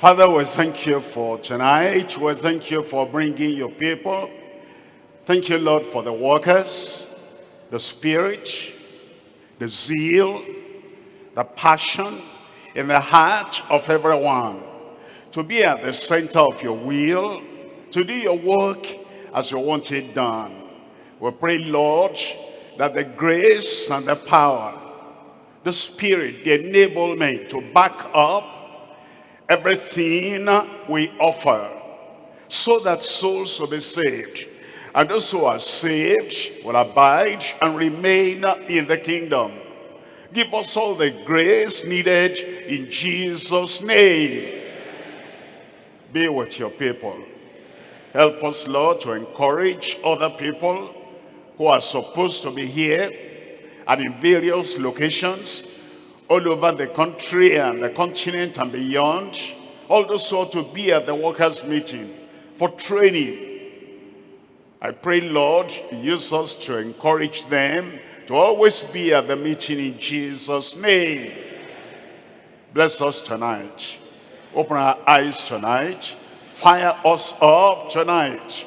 Father, we thank you for tonight. We thank you for bringing your people. Thank you, Lord, for the workers, the spirit, the zeal, the passion in the heart of everyone to be at the center of your will, to do your work as you want it done. We pray, Lord, that the grace and the power, the spirit, the enablement to back up everything we offer so that souls will be saved. And those who are saved will abide and remain in the kingdom. Give us all the grace needed in Jesus' name. Be with your people. Help us, Lord, to encourage other people who are supposed to be here and in various locations all over the country and the continent and beyond. All those who ought to be at the workers' meeting for training. I pray, Lord, use us to encourage them to always be at the meeting in Jesus' name. Bless us tonight. Open our eyes tonight. Fire us up tonight.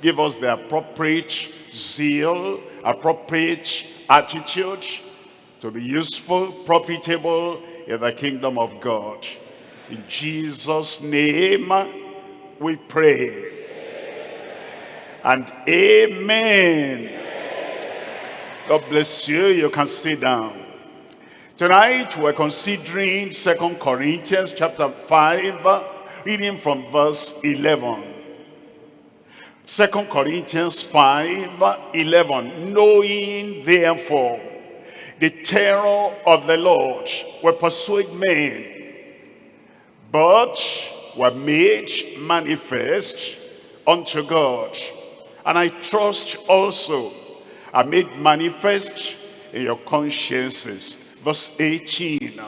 Give us the appropriate zeal, appropriate attitude, to be useful, profitable in the kingdom of God. In Jesus' name we pray. And amen. God bless you. You can sit down. Tonight we're considering Second Corinthians chapter 5, reading from verse 11. Second Corinthians 5, 11. Knowing therefore the terror of the Lord will persuade men, but were made manifest unto God. And I trust also are made manifest in your consciences. Verse 18.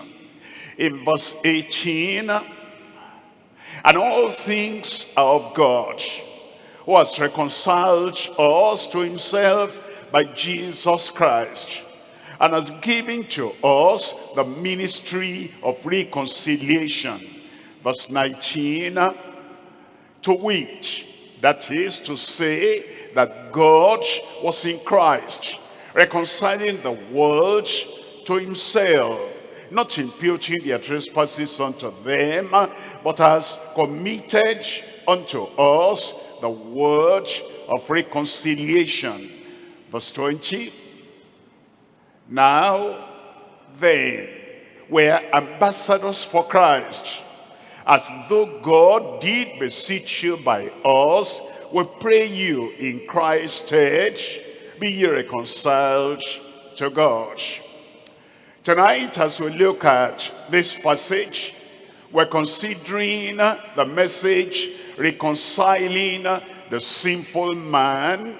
In verse 18, and all things are of God, who has reconciled us to himself by Jesus Christ and has given to us the ministry of reconciliation. Verse 19, to which, that is to say that God was in Christ, reconciling the world to himself, not imputing their trespasses unto them, but has committed unto us the word of reconciliation. Verse 20, now then, we are ambassadors for Christ. As though God did beseech you by us, we pray you in Christ's stead, be ye reconciled to God. Tonight, as we look at this passage, we're considering the message reconciling the sinful man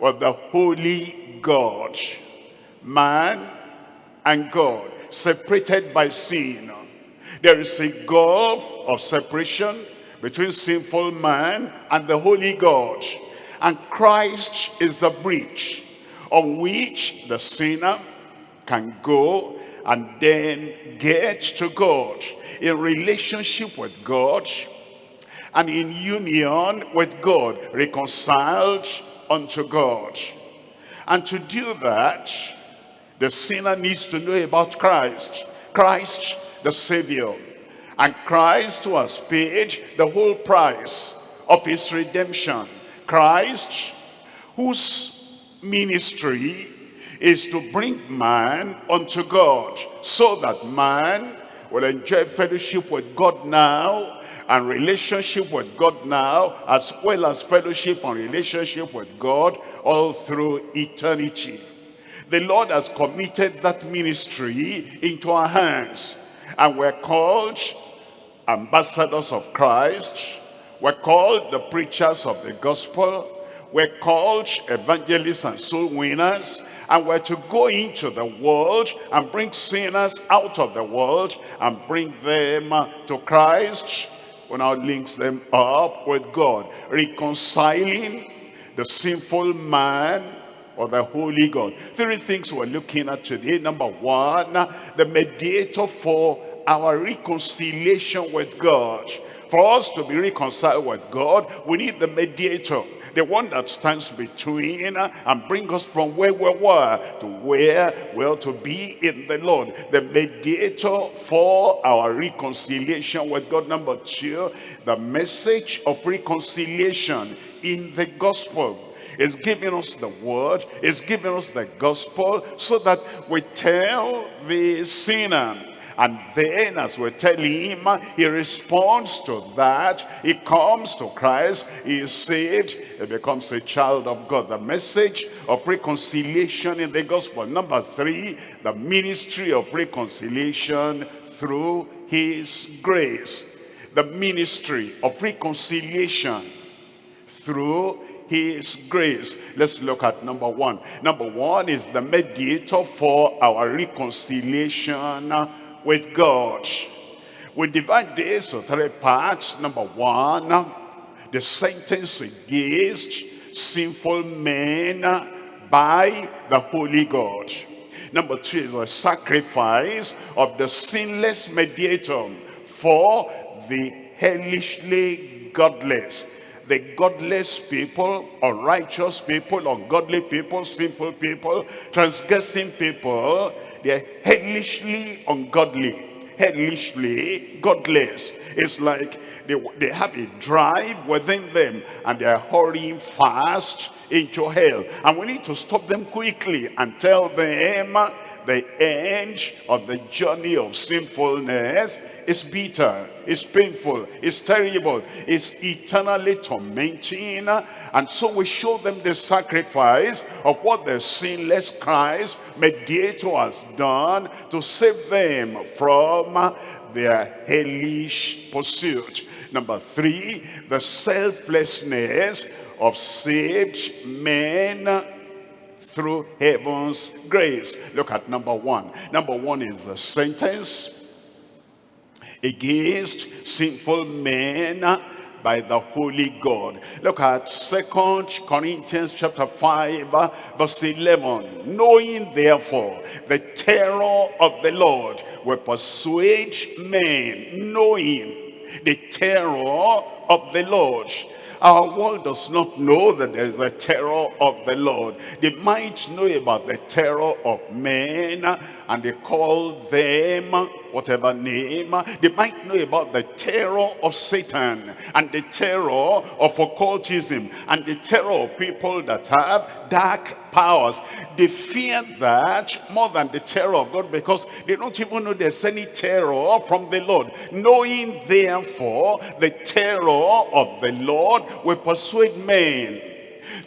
with the holy God man and God, separated by sin. There is a gulf of separation between sinful man and the holy God. And Christ is the bridge on which the sinner can go and then get to God in relationship with God and in union with God, reconciled unto God. And to do that, the sinner needs to know about Christ. Christ, the Savior. And Christ who has paid the whole price of his redemption. Christ whose ministry is to bring man unto God so that man will enjoy fellowship with God now and relationship with God now as well as fellowship and relationship with God all through eternity. The Lord has committed that ministry into our hands. And we're called ambassadors of Christ. We're called the preachers of the gospel. We're called evangelists and soul winners. And we're to go into the world and bring sinners out of the world and bring them to Christ. We now links them up with God. Reconciling the sinful man or the Holy God. Three things we're looking at today. Number one, the mediator for our reconciliation with God. For us to be reconciled with God, we need the mediator the one that stands between uh, and bring us from where we were to where we are to be in the Lord. The mediator for our reconciliation with God. Number two, the message of reconciliation in the gospel is giving us the word, is giving us the gospel so that we tell the sinner and then as we tell him, he responds to that. He comes to Christ, he is saved, he becomes a child of God. The message of reconciliation in the gospel. Number three, the ministry of reconciliation through his grace. The ministry of reconciliation through his grace. Let's look at number one. Number one is the mediator for our reconciliation with God. We divide this to three parts. Number one, the sentence against sinful men by the Holy God. Number two is the sacrifice of the sinless mediator for the hellishly godless. The godless people, unrighteous people, ungodly people, sinful people, transgressing people, they're hellishly ungodly hellishly godless. It's like they, they have a drive within them and they're hurrying fast into hell. And we need to stop them quickly and tell them the end of the journey of sinfulness is bitter, is painful, is terrible, is eternally tormenting. And so we show them the sacrifice of what the sinless Christ, mediator, has done to save them from their hellish pursuit. Number three, the selflessness of saved men through heaven's grace. Look at number one. Number one is the sentence against sinful men by the Holy God. Look at Second Corinthians chapter 5 verse 11. Knowing therefore the terror of the Lord will persuade men. Knowing the terror of the Lord our world does not know that there is a terror of the Lord. They might know about the terror of men and they call them whatever name. They might know about the terror of Satan and the terror of occultism and the terror of people that have dark powers. They fear that more than the terror of God because they don't even know there's any terror from the Lord. Knowing therefore the terror of the Lord will persuade men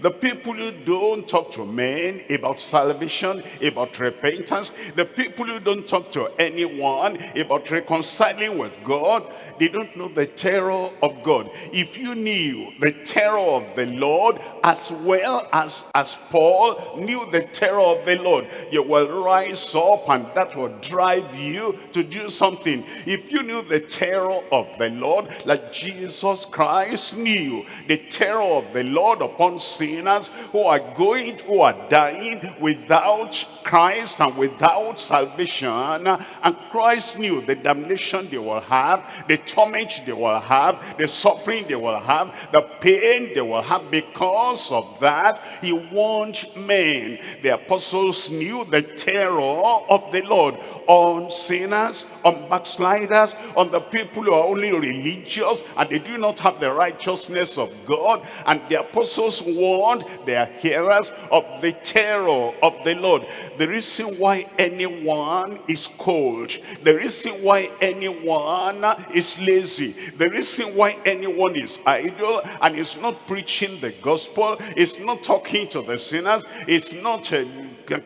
the people who don't talk to men about salvation, about repentance, the people who don't talk to anyone about reconciling with God, they don't know the terror of God. If you knew the terror of the Lord as well as, as Paul knew the terror of the Lord, you will rise up and that will drive you to do something. If you knew the terror of the Lord, like Jesus Christ knew the terror of the Lord upon sinners who are going, who are dying without Christ and without salvation. And Christ knew the damnation they will have, the torment they will have, the suffering they will have, the pain they will have because of that. He warned men. The apostles knew the terror of the Lord on sinners, on backsliders, on the people who are only religious and they do not have the righteousness of God. And the apostles warned their hearers of the terror of the Lord. The reason why anyone is cold, the reason why anyone is lazy, the reason why anyone is idle and is not preaching the gospel, is not talking to the sinners, is not a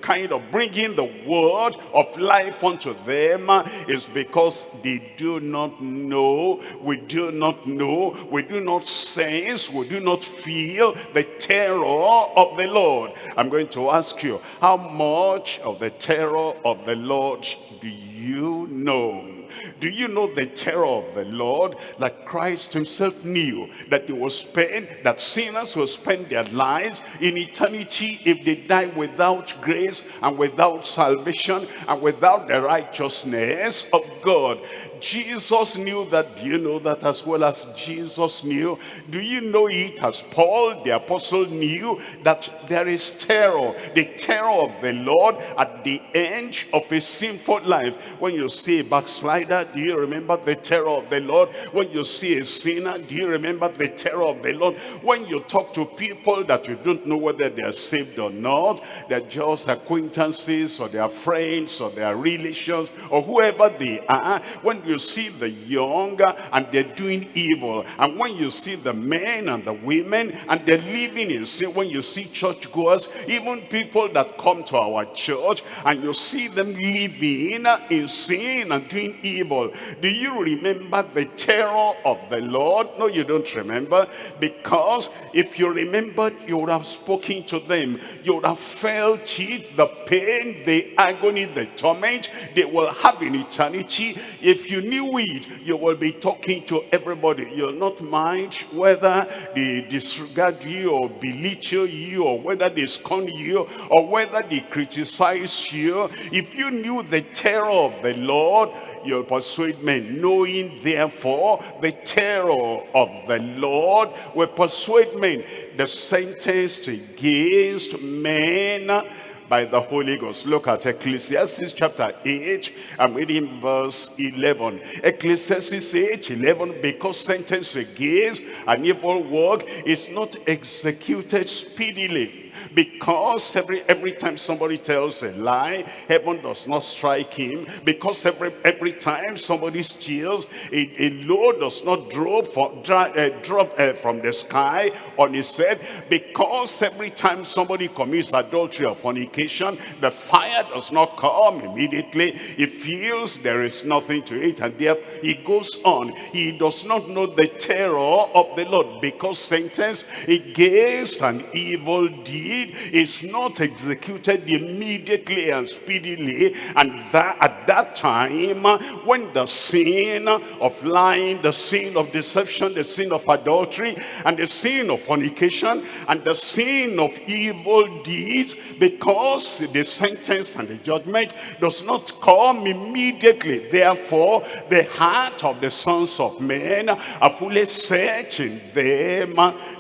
kind of bringing the word of life unto them is because they do not know, we do not know, we do not sense, we do not feel the terror of the Lord. I'm going to ask you, how much of the terror of the Lord do you know? Do you know the terror of the Lord that Christ himself knew that they will spend, that sinners will spend their lives in eternity if they die without grace and without salvation and without the righteousness of God. Jesus knew that. Do you know that as well as Jesus knew? Do you know it as Paul the apostle knew that there is terror, the terror of the Lord at the end of a sinful life. When you see a backslider, do you remember the terror of the Lord? When you see a sinner, do you remember the terror of the Lord? When you talk to people that you don't know whether they are saved or not, they're just acquaintances or they are friends or they are or whoever they are, when you see the young and they're doing evil, and when you see the men and the women and they're living in sin, when you see churchgoers, even people that come to our church and you see them living in sin and doing evil, do you remember the terror of the Lord? No, you don't remember because if you remembered, you would have spoken to them. You would have felt it, the pain, the agony, the torment they will have in eternity. If you knew it, you will be talking to everybody. You'll not mind whether they disregard you or belittle you or whether they scorn you or whether they criticize you. If you knew the terror of the Lord, you'll persuade men. Knowing therefore the terror of the Lord will persuade men. The sentence against men by the Holy Ghost. Look at Ecclesiastes chapter 8. I'm reading verse 11. Ecclesiastes 8, 11. Because sentence against an evil work is not executed speedily because every every time somebody tells a lie heaven does not strike him. Because every every time somebody steals a, a load does not drop for uh, drop uh, from the sky on his head. Because every time somebody commits adultery or fornication the fire does not come immediately. He feels there is nothing to it and therefore he goes on. He does not know the terror of the lord. Because sentence against an evil deed deed is not executed immediately and speedily and that at that time uh, when the sin of lying the sin of deception the sin of adultery and the sin of fornication and the sin of evil deeds because the sentence and the judgment does not come immediately. Therefore the heart of the sons of men are fully set in them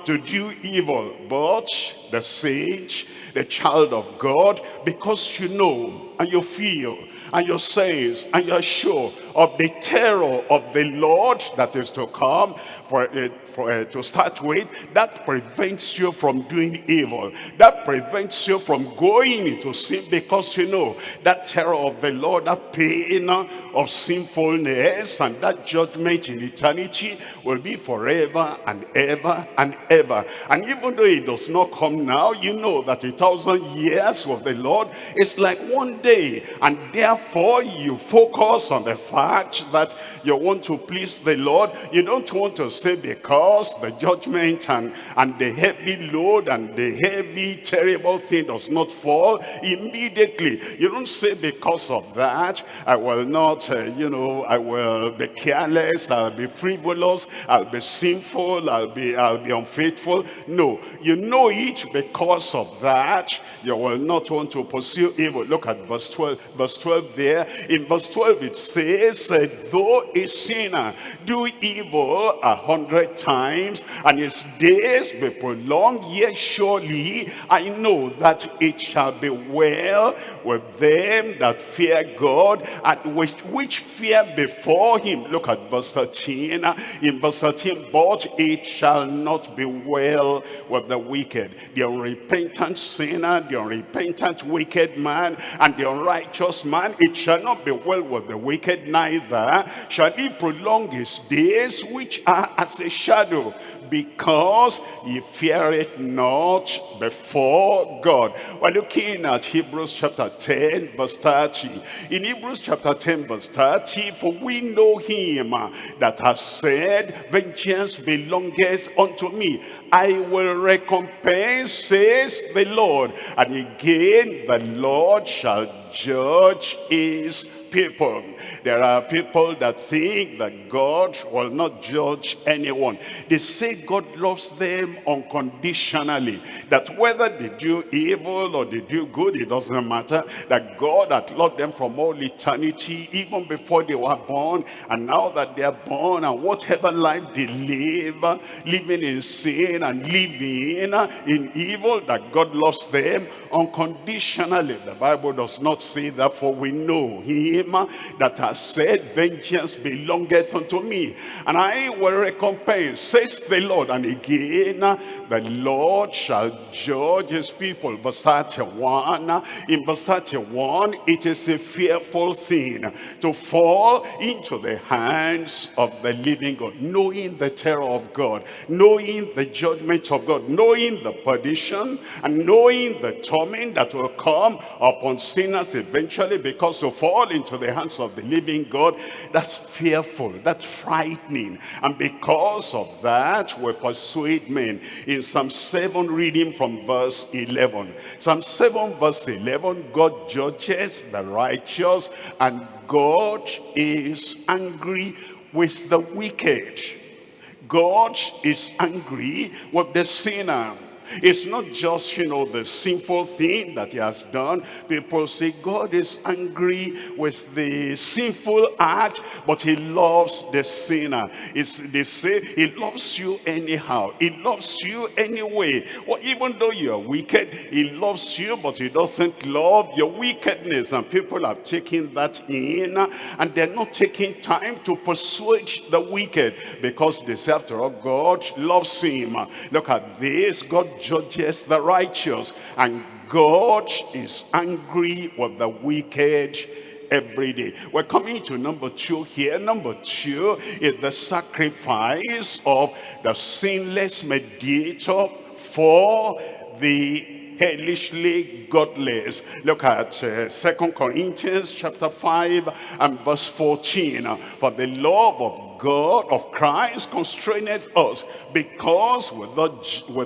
to do evil. But the sage, the child of God, because you know and you feel and you're sense and you're sure of the terror of the Lord that is to come for, uh, for uh, to start with that prevents you from doing evil. That prevents you from going into sin because you know that terror of the Lord that pain of sinfulness and that judgment in eternity will be forever and ever and ever. And even though it does not come now you know that a thousand years with the Lord is like one day and therefore you focus on the fact that you want to please the Lord. You don't want to say because the judgment and, and the heavy load and the heavy terrible thing does not fall immediately. You don't say because of that I will not, uh, you know, I will be careless, I'll be frivolous, I'll be sinful, I'll be, I'll be unfaithful. No, you know it because of that. You will not want to pursue evil. Look at verse 12, verse 12 there. In verse 12 it says, though a sinner do evil a hundred times and his days be prolonged, yet surely I know that it shall be well with them that fear God and which, which fear before him. Look at verse 13. In verse 13, but it shall not be well with the wicked, the unrepentant sinner, the unrepentant wicked man, and the unrighteous man. It shall not be well with the wicked, neither shall he prolong his days, which are as a shadow, because he feareth not before God. We're looking at Hebrews chapter 10, verse 30. In Hebrews chapter 10, verse 30, for we know him that has said, Vengeance belongeth unto me. I will recompense, says the Lord. And again, the Lord shall judge his people. There are people that think that God will not judge anyone. They say God loves them unconditionally. That whether they do evil or they do good, it doesn't matter. That God had loved them from all eternity, even before they were born. And now that they are born and whatever life they live, living in sin and living in evil, that God loves them unconditionally. The Bible does not say that, for we know him that has said, vengeance belongeth unto me, and I will recompense, says the Lord. And again, the Lord shall judge his people. Verse 31, in verse 31, it is a fearful thing to fall into the hands of the living God, knowing the terror of God, knowing the judgment of God, knowing the perdition, and knowing the torment that will come upon sinners eventually because to fall into the hands of the living God, that's fearful, that's frightening. And because of that, we persuade men. In Psalm 7, reading from verse 11. Psalm 7, verse 11, God judges the righteous and God is angry with the wicked. God is angry with the sinner. It's not just, you know, the sinful thing that he has done. People say God is angry with the sinful act, but he loves the sinner. It's, they say he loves you anyhow. He loves you anyway. Well, even though you are wicked, he loves you, but he doesn't love your wickedness. And people have taken that in, and they're not taking time to persuade the wicked because they say, after all, God loves him. Look at this. God judges the righteous and God is angry with the wicked every day. We're coming to number two here. Number two is the sacrifice of the sinless mediator for the helishly godless. Look at uh, Second Corinthians chapter 5 and verse 14. For the love of God of Christ constraineth us because with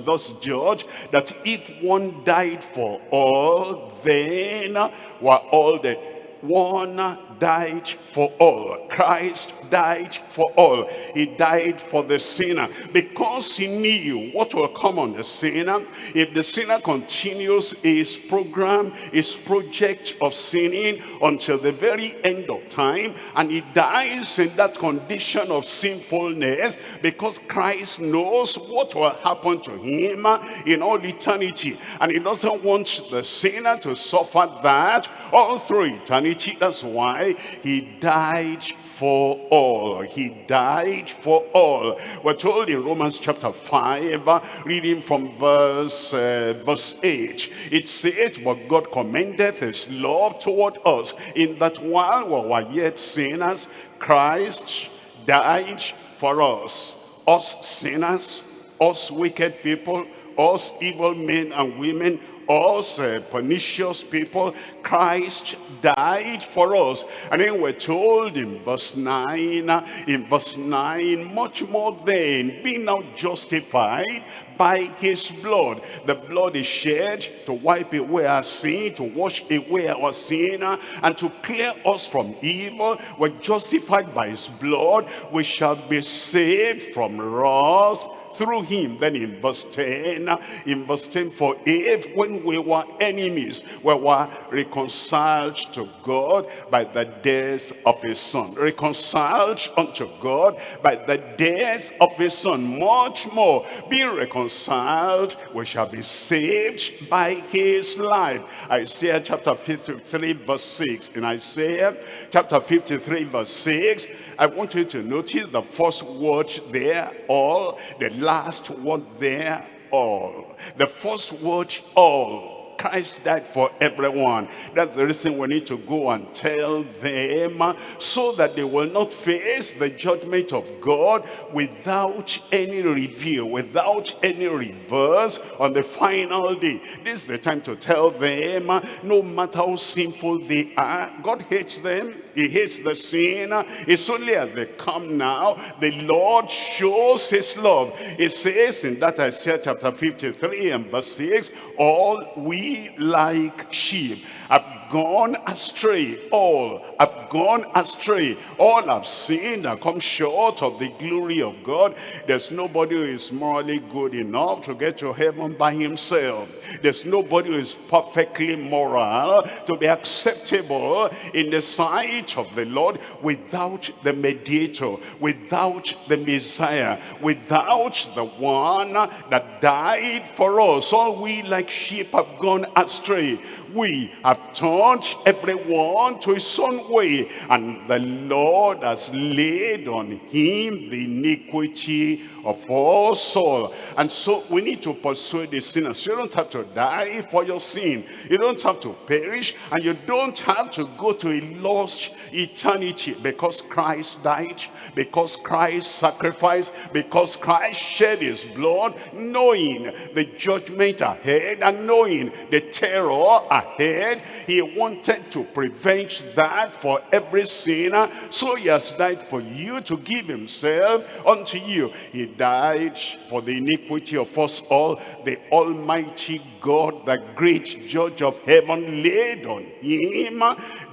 us, judge that if one died for all then were all dead one died for all. Christ died for all. He died for the sinner because he knew what will come on the sinner. If the sinner continues his program, his project of sinning until the very end of time, and he dies in that condition of sinfulness because Christ knows what will happen to him in all eternity. And he doesn't want the sinner to suffer that all through eternity. That's why he died for all. He died for all. We're told in Romans chapter 5, reading from verse, uh, verse 8, it says, But God commendeth his love toward us, in that while we were yet sinners, Christ died for us. Us sinners, us wicked people, us evil men and women, us uh, pernicious people, Christ died for us. And then we're told in verse 9, in verse 9, much more then, being now justified by his blood. The blood is shed to wipe away our sin, to wash away our sin, and to clear us from evil. We're justified by his blood. We shall be saved from wrath through him. Then in verse 10, in verse 10, for if when we were enemies, we were reconciled to God by the death of his son. Reconciled unto God by the death of his son. Much more, being reconciled, we shall be saved by his life. Isaiah chapter 53 verse 6. In Isaiah chapter 53 verse 6, I want you to notice the first word there, all, the last word there, all. The first word, all. Christ died for everyone. That's the reason we need to go and tell them so that they will not face the judgment of God without any review, without any reverse on the final day. This is the time to tell them, no matter how sinful they are, God hates them. He hates the sin. It's only as they come now, the Lord shows his love. It says in that Isaiah chapter 53 and verse 6, all we like sheep have gone astray. All have gone astray. All have sinned and come short of the glory of God. There's nobody who is morally good enough to get to heaven by himself. There's nobody who is perfectly moral to be acceptable in the sight of the Lord without the mediator, without the Messiah, without the one that died for us. All we like sheep have gone astray. We have turned everyone to his own way, and the Lord has laid on him the iniquity of all soul. And so we need to persuade the sinners. You don't have to die for your sin. You don't have to perish, and you don't have to go to a lost eternity because Christ died, because Christ sacrificed, because Christ shed his blood, knowing the judgment ahead and knowing the terror ahead. He wanted to prevent that for every sinner. So he has died for you to give himself unto you. He died for the iniquity of us all. The Almighty God, the great judge of heaven, laid on him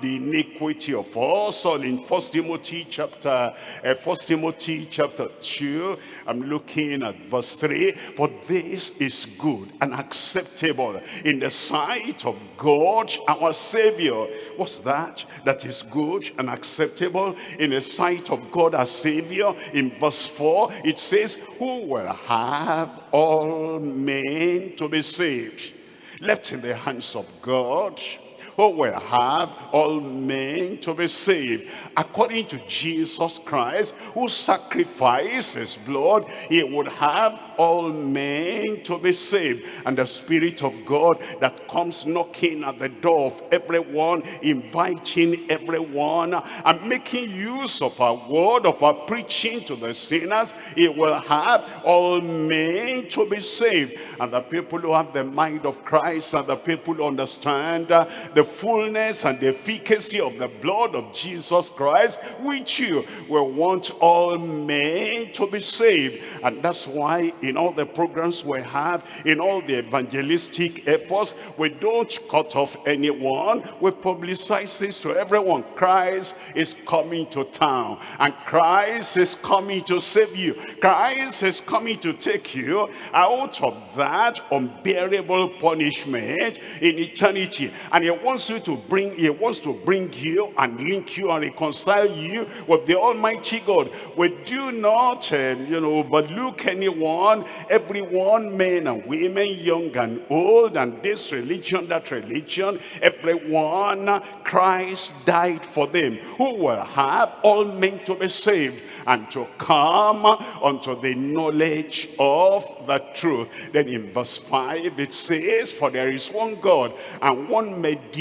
the iniquity of us all in First Timothy chapter, uh, First Timothy chapter 2. I'm looking at verse 3. For this is good and acceptable in the sight of God our Savior. What's that? That is good and acceptable in the sight of God our Savior. In verse 4 it says, Who will have all men to be saved? Left in the hands of God who will have all men to be saved. According to Jesus Christ who sacrificed his blood he would have all men to be saved. And the spirit of God that comes knocking at the door of everyone inviting everyone and making use of our word of our preaching to the sinners he will have all men to be saved. And the people who have the mind of Christ and the people who understand uh, the fullness and the efficacy of the blood of Jesus Christ with you. Will want all men to be saved. And that's why in all the programs we have in all the evangelistic efforts we don't cut off anyone. We publicize this to everyone. Christ is coming to town. And Christ is coming to save you. Christ is coming to take you out of that unbearable punishment in eternity. And he wants you to bring he wants to bring you and link you and reconcile you with the almighty god we do not um, you know overlook anyone everyone men and women young and old and this religion that religion everyone christ died for them who will have all men to be saved and to come unto the knowledge of the truth. Then in verse 5 it says, For there is one God and one mediator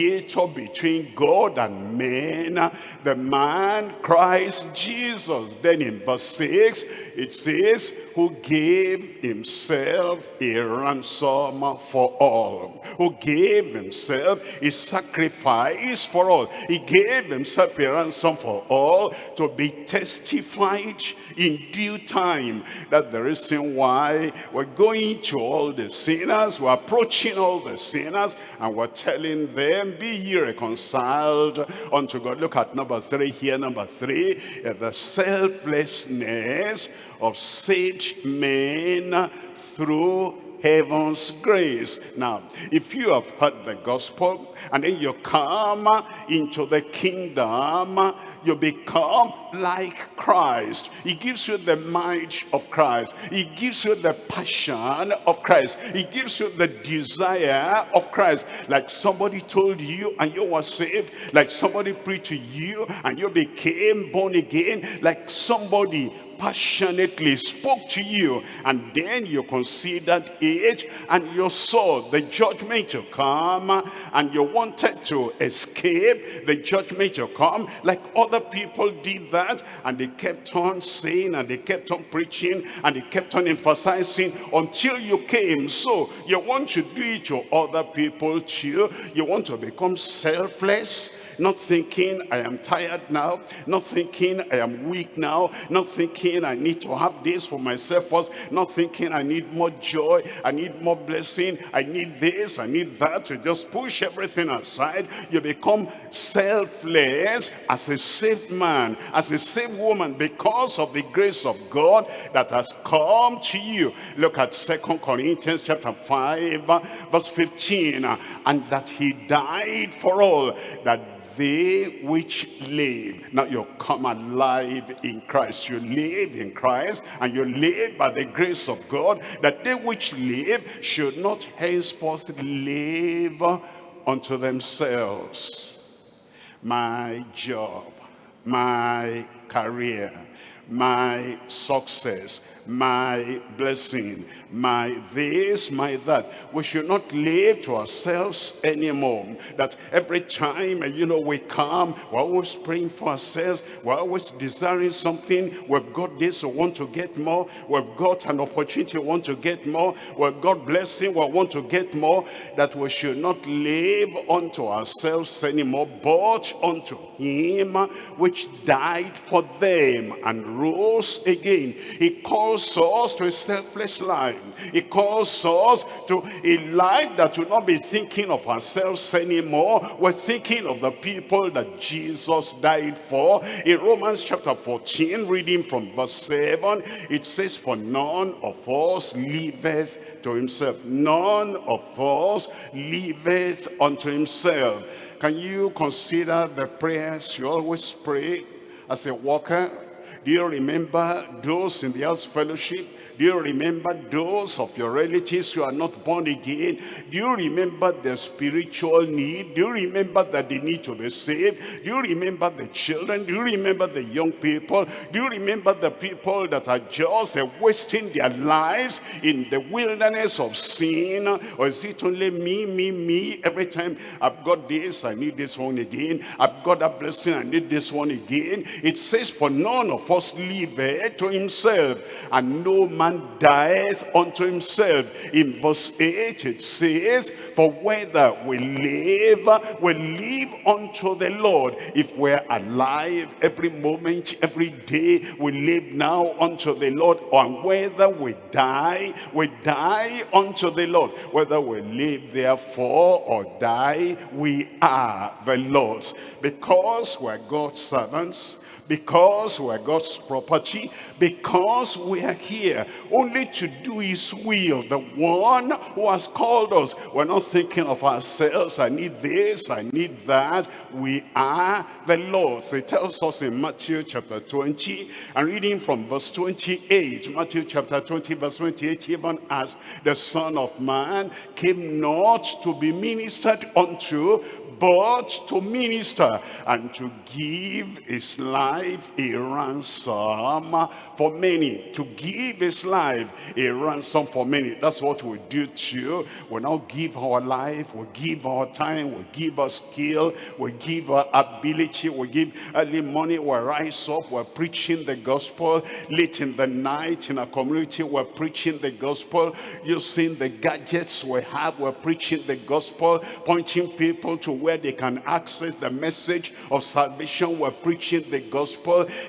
between God and men, the man Christ Jesus. Then in verse 6 it says, Who gave himself a ransom for all. Who gave himself a sacrifice for all. He gave himself a ransom for all to be testified in due time. That the reason why we're going to all the sinners, we're approaching all the sinners, and we're telling them, be ye reconciled unto God. Look at number three here, number three, the selflessness of saved men through heaven's grace. Now, if you have heard the gospel and then you come into the kingdom, you become like Christ. He gives you the might of Christ. He gives you the passion of Christ. He gives you the desire of Christ. Like somebody told you and you were saved. Like somebody preached to you and you became born again. Like somebody passionately spoke to you and then you considered it and you saw the judgment to come and you wanted to escape the judgment to come like other people did that and they kept on saying and they kept on preaching and they kept on emphasizing until you came. So you want to do it to other people too? You want to become selfless? Not thinking I am tired now. Not thinking I am weak now. Not thinking thinking I need to have this for myself first, not thinking I need more joy, I need more blessing, I need this, I need that, to just push everything aside. You become selfless as a saved man, as a saved woman, because of the grace of God that has come to you. Look at Second Corinthians chapter 5, verse 15. And that he died for all, that they which live. Now you come alive in Christ. You live in Christ and you live by the grace of God that they which live should not henceforth live unto themselves. My job, my career, my success, my blessing, my this, my that. We should not live to ourselves anymore. That every time, you know, we come, we're always praying for ourselves. We're always desiring something. We've got this, we want to get more. We've got an opportunity, we want to get more. We've got blessing, we want to get more. That we should not live unto ourselves anymore, but unto him which died for them and rose again. He calls us to a selfless life. He calls us to a life that will not be thinking of ourselves anymore. We're thinking of the people that Jesus died for. In Romans chapter 14, reading from verse 7, it says, For none of us liveth to himself. None of us liveth unto himself. Can you consider the prayers you always pray as a worker? Do you remember those in the house fellowship do you remember those of your relatives who are not born again? Do you remember their spiritual need? Do you remember that they need to be saved? Do you remember the children? Do you remember the young people? Do you remember the people that are just wasting their lives in the wilderness of sin? Or is it only me, me, me? Every time I've got this, I need this one again. I've got that blessing, I need this one again. It says, for none of us liveth to himself, and no man man dieth unto himself. In verse 8 it says, For whether we live, we live unto the Lord. If we're alive every moment, every day, we live now unto the Lord. And whether we die, we die unto the Lord. Whether we live therefore or die, we are the Lord's. Because we're God's servants, because we're God's property, because we are here only to do his will, the one who has called us. We're not thinking of ourselves, I need this, I need that. We are the Lord's. It tells us in Matthew chapter 20, and reading from verse 28, Matthew chapter 20, verse 28, even as the Son of Man came not to be ministered unto, but to minister and to give his life a ransom for many. To give his life a ransom for many. That's what we do too. We now give our life, we give our time, we give our skill, we give our ability, we give early money, we rise up, we're preaching the gospel. Late in the night in our community, we're preaching the gospel. Using the gadgets we have, we're preaching the gospel, pointing people to where they can access the message of salvation. We're preaching the gospel,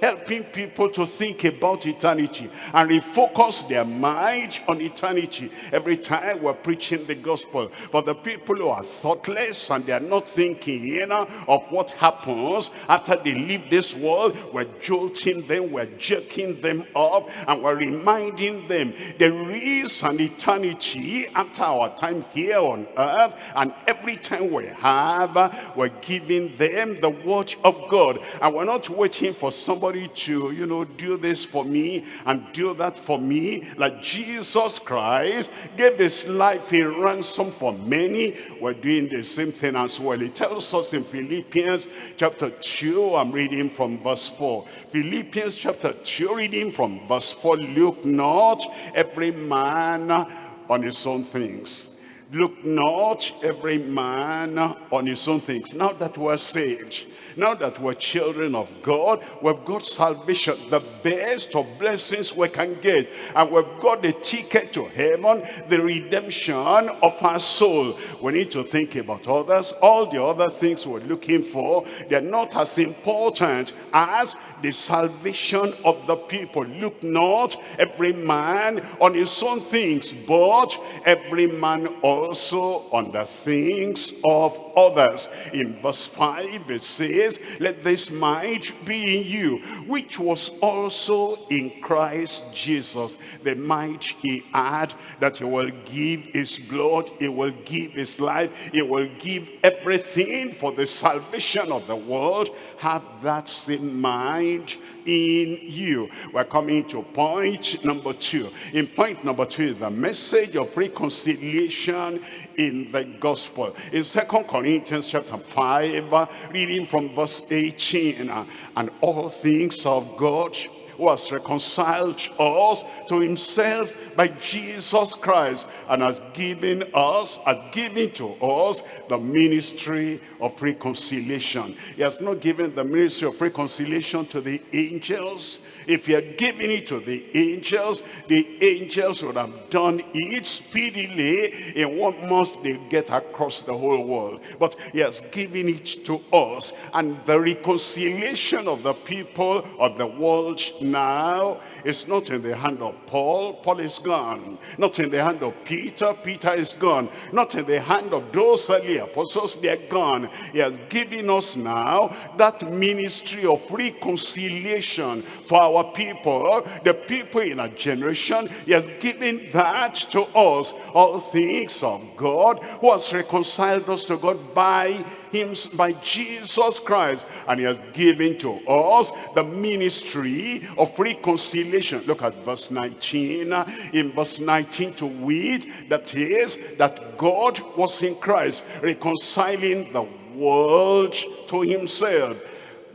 helping people to think about eternity and refocus their mind on eternity. Every time we're preaching the gospel. For the people who are thoughtless and they are not thinking you know, of what happens after they leave this world, we're jolting them, we're jerking them up, and we're reminding them there is an eternity after our time here on earth, and every time we have we're giving them the word of God. And we're not waiting for somebody to, you know, do this for me and do that for me. Like Jesus Christ gave his life a ransom for many. We're doing the same thing as well. He tells us in Philippians chapter 2, I'm reading from verse 4. Philippians chapter 2, reading from verse 4. Look not every man on his own things. Look not every man on his own things. Now that we're saved, now that we're children of God, we've got salvation, the best of blessings we can get. And we've got the ticket to heaven, the redemption of our soul. We need to think about others. All the other things we're looking for, they're not as important as the salvation of the people. Look not every man on his own things, but every man also on the things of others. In verse 5 it says, says, let this mind be in you, which was also in Christ Jesus. The mind he had that he will give his blood, he will give his life, he will give everything for the salvation of the world. Have that same mind in you. We're coming to point number two. In point number two is the message of reconciliation in the gospel. In Second Corinthians chapter 5, reading from verse 18, and all things of God who has reconciled us to himself by Jesus Christ and has given us, has given to us the ministry of reconciliation. He has not given the ministry of reconciliation to the angels. If he had given it to the angels, the angels would have done it speedily in one month they get across the whole world. But he has given it to us. And the reconciliation of the people of the world now is not in the hand of Paul. Paul is gone. Not in the hand of Peter. Peter is gone. Not in the hand of those early apostles. They are gone. He has given us now that ministry of reconciliation for our people. The people in our generation. He has given that to us. All things of God who has reconciled us to God by him by Jesus Christ and he has given to us the ministry of reconciliation. Look at verse 19 in verse 19 to read that is that God was in Christ reconciling the world to himself.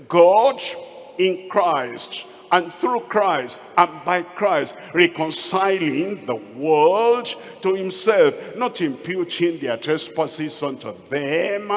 God in Christ and through Christ and by Christ reconciling the world to himself not imputing their trespasses unto them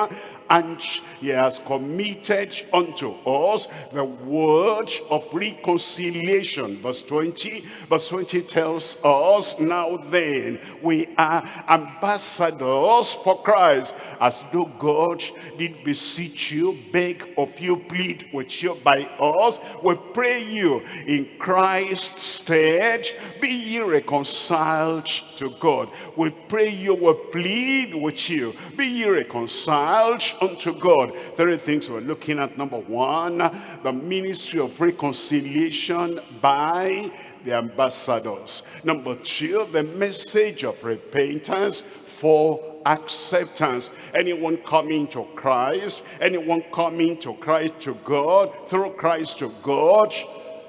and he has committed unto us the word of reconciliation. Verse 20, verse 20 tells us, now then, we are ambassadors for Christ, as though God did beseech you, beg of you, plead with you by us. We pray you in Christ's stead, be ye reconciled to God. We pray you, we plead with you, be ye reconciled unto God. Three things we're looking at. Number one, the ministry of reconciliation by the ambassadors. Number two, the message of repentance for acceptance. Anyone coming to Christ, anyone coming to Christ to God, through Christ to God,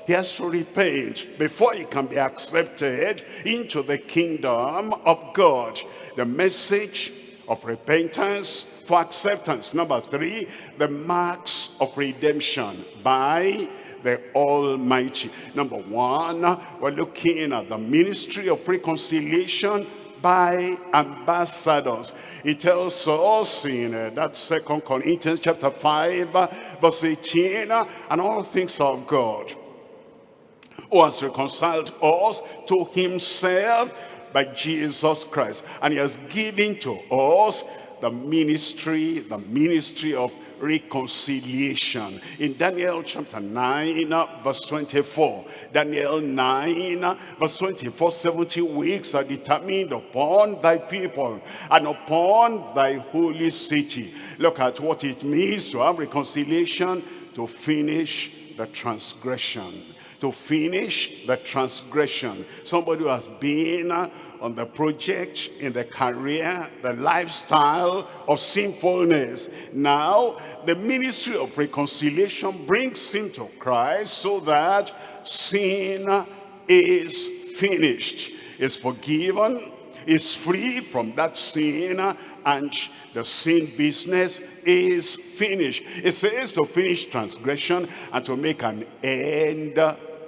he has to repent before he can be accepted into the kingdom of God. The message of repentance for acceptance. Number three, the marks of redemption by the Almighty. Number one, we're looking at the ministry of reconciliation by ambassadors. It tells us in uh, that second Corinthians chapter 5 verse 18 and all things of God who has reconciled us to himself by Jesus Christ. And he has given to us the ministry, the ministry of reconciliation. In Daniel chapter 9, verse 24. Daniel 9, verse 24, 70 weeks are determined upon thy people and upon thy holy city. Look at what it means to have reconciliation, to finish the transgression to finish the transgression. Somebody who has been uh, on the project, in the career, the lifestyle of sinfulness. Now, the ministry of reconciliation brings him to Christ so that sin is finished, is forgiven, is free from that sin, and the sin business is finished. It says to finish transgression and to make an end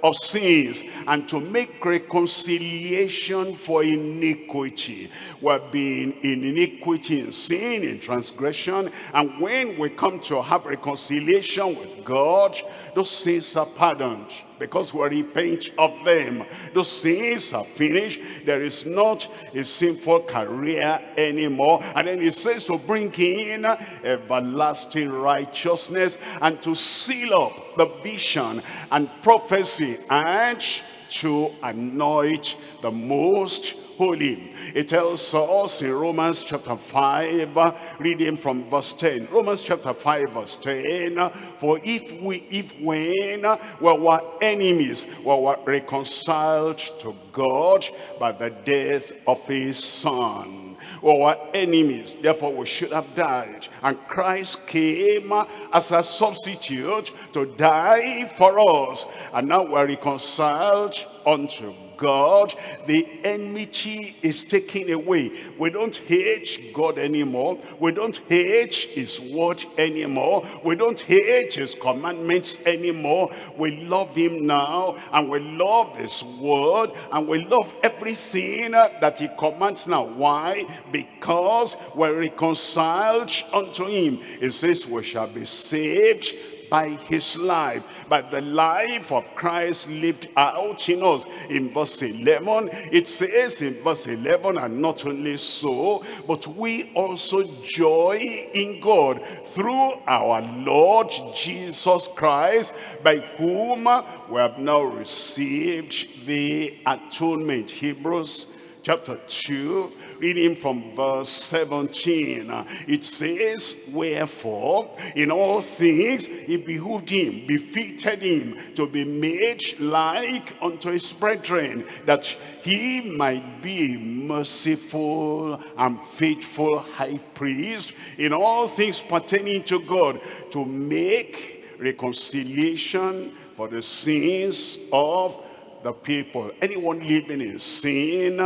of sins and to make reconciliation for iniquity. We're being in iniquity, in sin, in transgression. And when we come to have reconciliation with God, those sins are pardoned because we repent of them. Those sins are finished. There is not a sinful career anymore. And then it says to bring in everlasting righteousness and to seal up the vision and prophecy and to anoint the most holy. It tells us in Romans chapter 5, reading from verse 10. Romans chapter 5 verse 10, for if we, if when we were enemies, we were reconciled to God by the death of his son our enemies. Therefore, we should have died. And Christ came as a substitute to die for us. And now we're reconciled unto God, the enmity is taken away. We don't hate God anymore. We don't hate his word anymore. We don't hate his commandments anymore. We love him now and we love his word and we love everything that he commands now. Why? Because we're reconciled unto him. It says we shall be saved by his life, by the life of Christ lived out in us. In verse 11, it says in verse 11, and not only so, but we also joy in God through our Lord Jesus Christ, by whom we have now received the atonement. Hebrews chapter 2 reading from verse 17 it says wherefore in all things it behooved him befitted him to be made like unto his brethren that he might be merciful and faithful high priest in all things pertaining to God to make reconciliation for the sins of the people. Anyone living in sin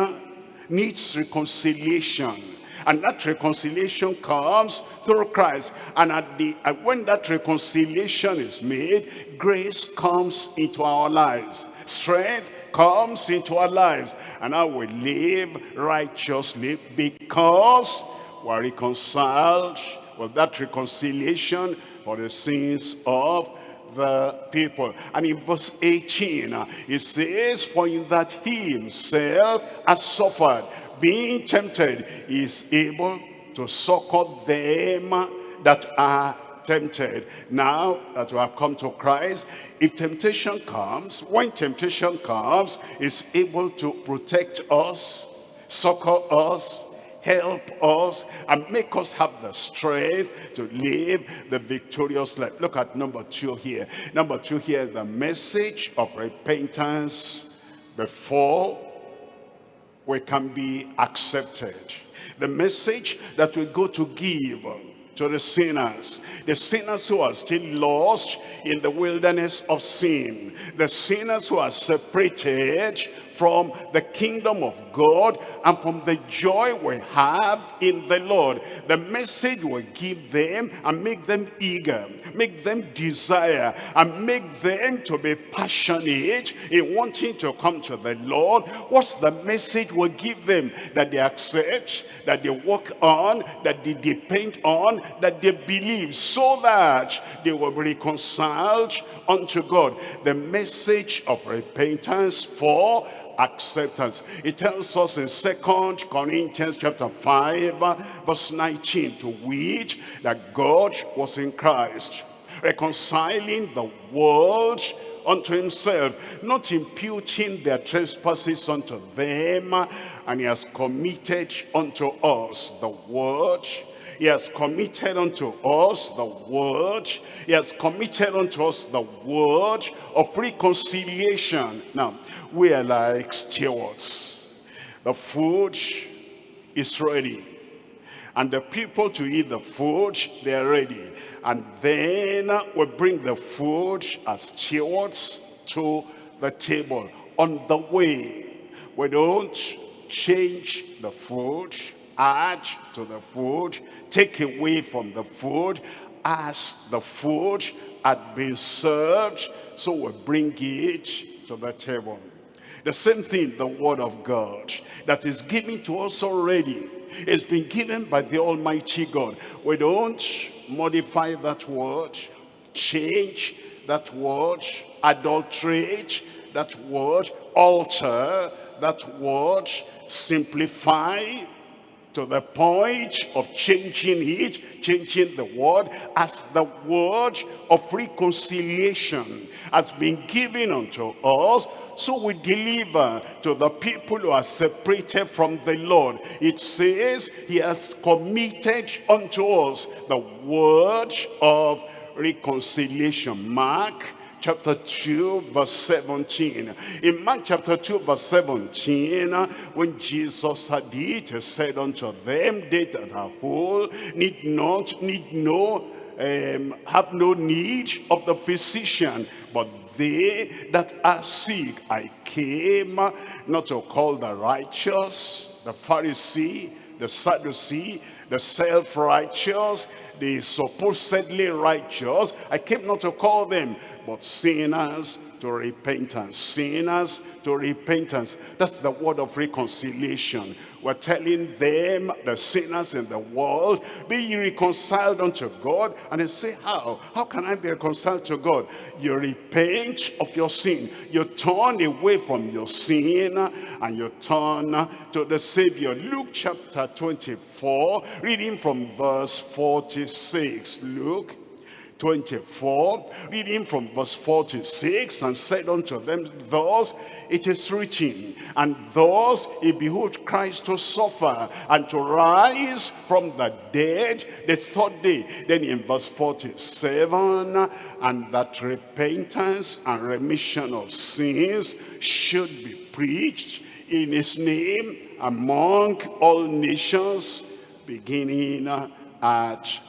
needs reconciliation. And that reconciliation comes through Christ. And at the uh, when that reconciliation is made, grace comes into our lives. Strength comes into our lives. And now we live righteously because we're reconciled with that reconciliation for the sins of the people. And in verse 18, uh, it says, For in that he himself has suffered, being tempted, is able to succor them that are tempted. Now that we have come to Christ, if temptation comes, when temptation comes, is able to protect us, succor us, help us and make us have the strength to live the victorious life. Look at number two here. Number two here, the message of repentance before we can be accepted. The message that we go to give to the sinners. The sinners who are still lost in the wilderness of sin. The sinners who are separated from the kingdom of God and from the joy we have in the Lord. The message will give them and make them eager, make them desire, and make them to be passionate in wanting to come to the Lord. What's the message will give them? That they accept, that they work on, that they depend on, that they believe, so that they will be reconciled unto God. The message of repentance for acceptance. It tells us in Second Corinthians chapter 5, verse 19, to which that God was in Christ, reconciling the world unto himself, not imputing their trespasses unto them, and he has committed unto us the word he has committed unto us the word. He has committed unto us the word of reconciliation. Now, we are like stewards. The food is ready. And the people to eat the food, they are ready. And then we bring the food as stewards to the table. On the way, we don't change the food add to the food, take away from the food, as the food had been served, so we bring it to the table. The same thing, the word of God, that is given to us already. It's been given by the Almighty God. We don't modify that word, change that word, adulterate that word, alter that word, simplify to the point of changing it, changing the word as the word of reconciliation has been given unto us so we deliver to the people who are separated from the Lord. It says he has committed unto us the word of reconciliation. Mark chapter 2 verse 17 in mark chapter 2 verse 17 when jesus had it he said unto them they that are whole need not need no um, have no need of the physician but they that are sick. I came not to call the righteous the pharisee the sadducee the self-righteous the supposedly righteous. I came not to call them but sinners to repentance. Sinners to repentance. That's the word of reconciliation. We're telling them, the sinners in the world, be ye reconciled unto God. And they say, how? How can I be reconciled to God? You repent of your sin. You turn away from your sin and you turn to the Savior. Luke chapter 24, reading from verse 46. Luke 24, reading from verse 46, and said unto them, Thus it is written, and thus it behooved Christ to suffer, and to rise from the dead the third day. Then in verse 47, and that repentance and remission of sins should be preached in his name among all nations, beginning at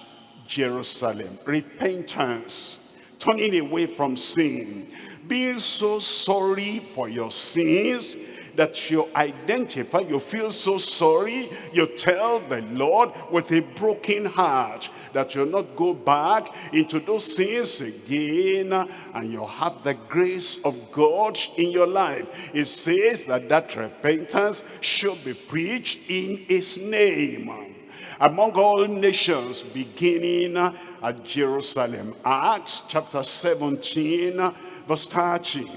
Jerusalem. Repentance, turning away from sin, being so sorry for your sins that you identify, you feel so sorry, you tell the Lord with a broken heart that you'll not go back into those sins again and you have the grace of God in your life. It says that that repentance should be preached in his name among all nations beginning at Jerusalem. Acts chapter 17 verse 30.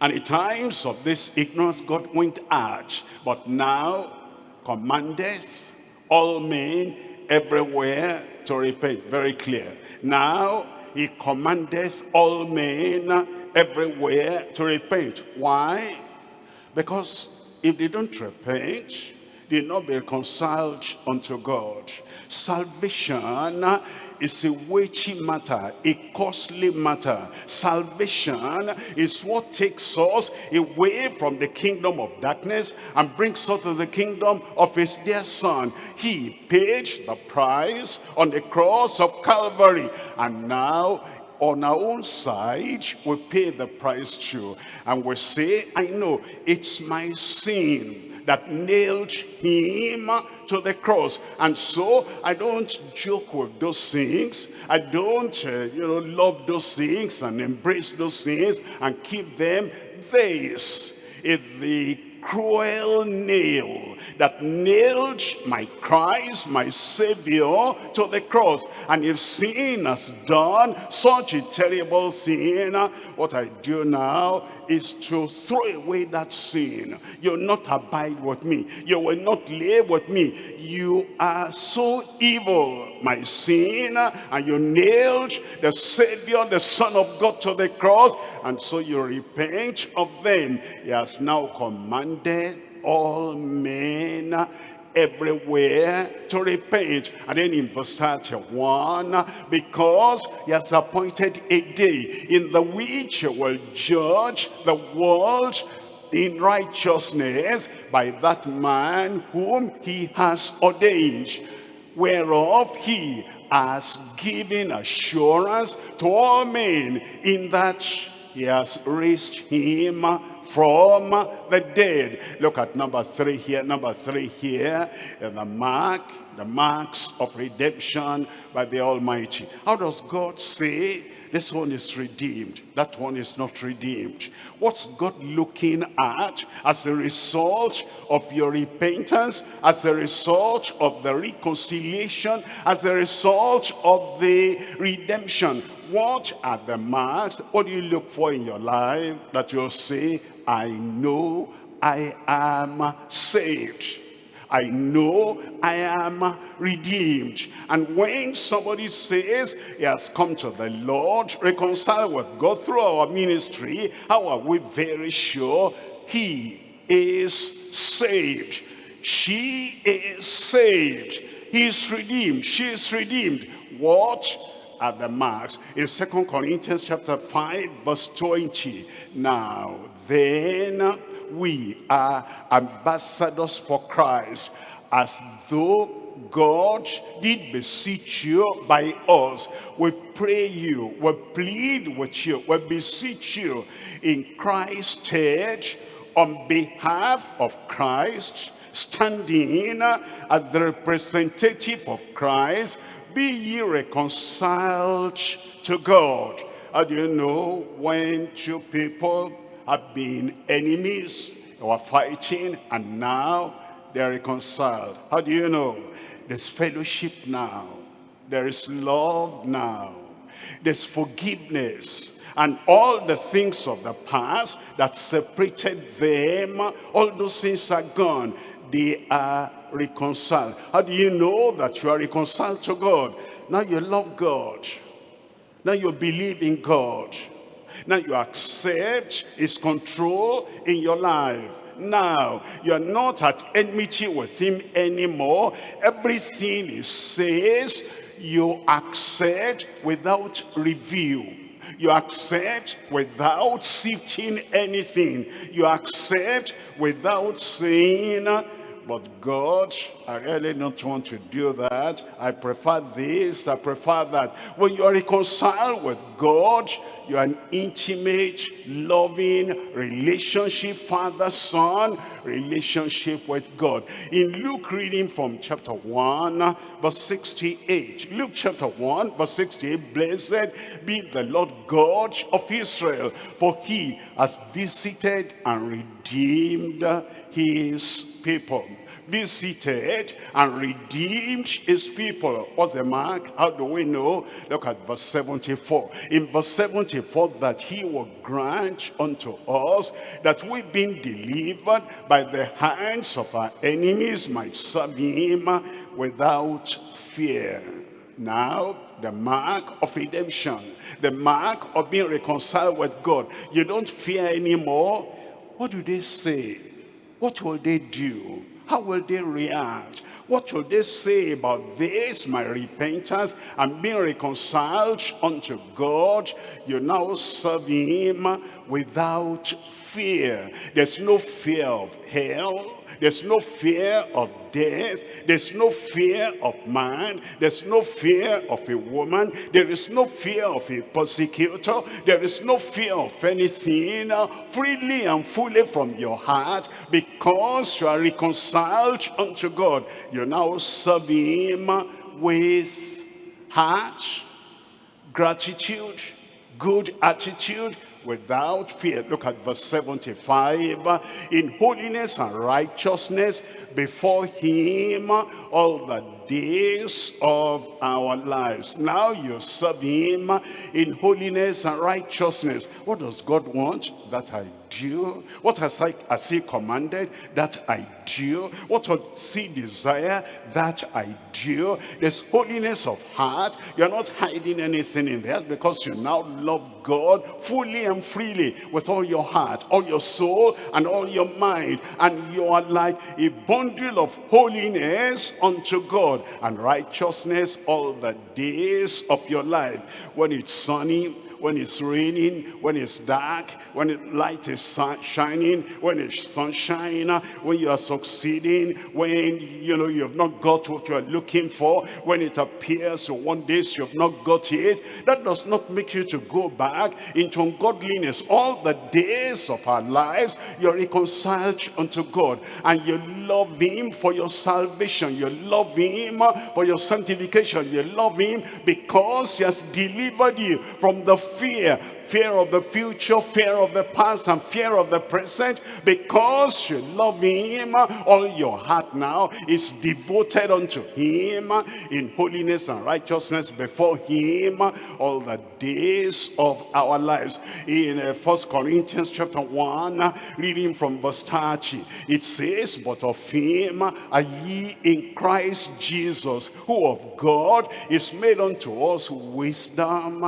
And in times of this ignorance God went out, but now commandeth all men everywhere to repent. Very clear. Now he commandeth all men everywhere to repent. Why? Because if they don't repent, did not be reconciled unto God. Salvation is a weighty matter, a costly matter. Salvation is what takes us away from the kingdom of darkness and brings us to the kingdom of his dear son. He paid the price on the cross of Calvary and now on our own side, we pay the price too. And we say, I know it's my sin that nailed him to the cross. And so I don't joke with those things. I don't, uh, you know, love those things and embrace those things and keep them. This is the cruel nail that nailed my Christ, my Savior, to the cross. And if sin has done such a terrible sin, what I do now is to throw away that sin. You'll not abide with me. You will not live with me. You are so evil, my sin, and you nailed the Savior, the Son of God to the cross, and so you repent of them. He has now commanded all men everywhere to repent. And then in verse 31, because he has appointed a day in the which he will judge the world in righteousness by that man whom he has ordained, whereof he has given assurance to all men in that he has raised him from the dead. Look at number three here, number three here, the mark, the marks of redemption by the Almighty. How does God say this one is redeemed, that one is not redeemed? What's God looking at as a result of your repentance, as a result of the reconciliation, as a result of the redemption? What are the marks? What do you look for in your life that you'll say, I know I am saved. I know I am redeemed. And when somebody says he has come to the Lord, reconciled with God through our ministry, how are we very sure he is saved? She is saved. He is redeemed. She is redeemed. What are the marks? In Second Corinthians chapter 5 verse 20. Now then we are ambassadors for Christ, as though God did beseech you by us. We pray you, we plead with you, we beseech you in Christ's stead on behalf of Christ, standing as the representative of Christ, be ye reconciled to God. How do you know when two people have been enemies, they were fighting, and now they're reconciled. How do you know? There's fellowship now. There is love now. There's forgiveness. And all the things of the past that separated them, all those things are gone. They are reconciled. How do you know that you are reconciled to God? Now you love God. Now you believe in God. Now you accept his control in your life. Now, you're not at enmity with him anymore. Everything he says, you accept without review. You accept without sifting anything. You accept without saying, but God, I really don't want to do that. I prefer this, I prefer that. When you are reconciled with God, you're an intimate, loving relationship, father-son relationship with God. In Luke reading from chapter 1, verse 68. Luke chapter 1, verse 68. Blessed be the Lord God of Israel, for he has visited and redeemed his people visited and redeemed his people. What's the mark? How do we know? Look at verse 74. In verse 74, that he will grant unto us that we being delivered by the hands of our enemies might serve him without fear. Now, the mark of redemption, the mark of being reconciled with God. You don't fear anymore. What do they say? What will they do? How will they react? What will they say about this, my repentance? I'm being reconciled unto God. You now serve him without fear. There's no fear of hell. There's no fear of death. There's no fear of man. There's no fear of a woman. There is no fear of a persecutor. There is no fear of anything freely and fully from your heart because you are reconciled unto God. You now serve him with heart, gratitude, good attitude, without fear. Look at verse 75. In holiness and righteousness before him all the days of our lives. Now you serve him in holiness and righteousness. What does God want? That I do. What has, I, has he commanded? That I do. What does he desire? That I do. There's holiness of heart. You're not hiding anything in there because you now love God fully and freely with all your heart, all your soul, and all your mind. And you are like a bundle of holiness unto God and righteousness all the days of your life. When it's sunny, when it's raining, when it's dark, when light is shining, when it's sunshine, when you are succeeding, when you know you have not got what you are looking for, when it appears one day you have not got it, that does not make you to go back into ungodliness. All the days of our lives, you're reconciled unto God and you love him for your salvation. You love him for your sanctification. You love him because he has delivered you from the fear fear of the future, fear of the past, and fear of the present, because you love him, all your heart now is devoted unto him in holiness and righteousness before him all the days of our lives. In uh, First Corinthians chapter 1, reading from verse 30, it says, But of him are ye in Christ Jesus, who of God is made unto us wisdom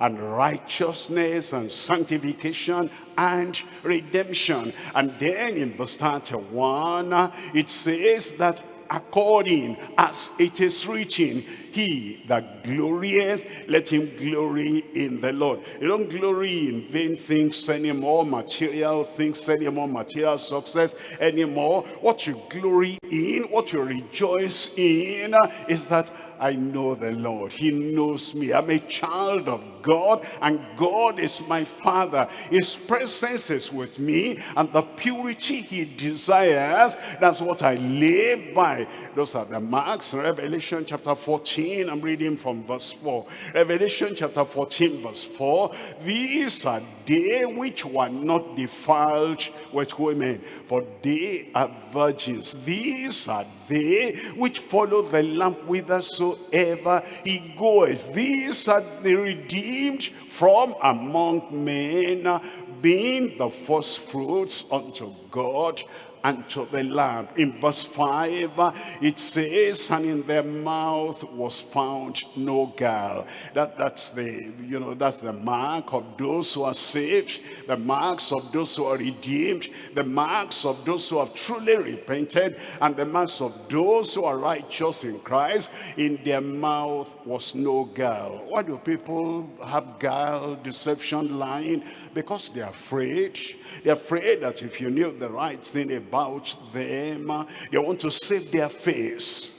and righteousness righteousness and sanctification and redemption. And then in verse 31, it says that according as it is written, he that glorieth, let him glory in the Lord. You don't glory in vain things anymore, material things anymore, material success anymore. What you glory in, what you rejoice in is that I know the Lord. He knows me. I'm a child of God and God is my father. His presence is with me and the purity he desires, that's what I live by. Those are the marks. Revelation chapter 14, I'm reading from verse 4. Revelation chapter 14 verse 4. These are they which were not defiled with women, for they are virgins. These are they which follow the Lamb whithersoever he goes. These are the redeemed from among men, being the first fruits unto God unto the Lamb. In verse 5, it says, and in their mouth was found no gall. That, that's the, you know, that's the mark of those who are saved, the marks of those who are redeemed, the marks of those who have truly repented, and the marks of those who are righteous in Christ. In their mouth was no gall. Why do people have guile, deception, lying? Because they're afraid. They're afraid that if you knew the right thing about them, they want to save their face.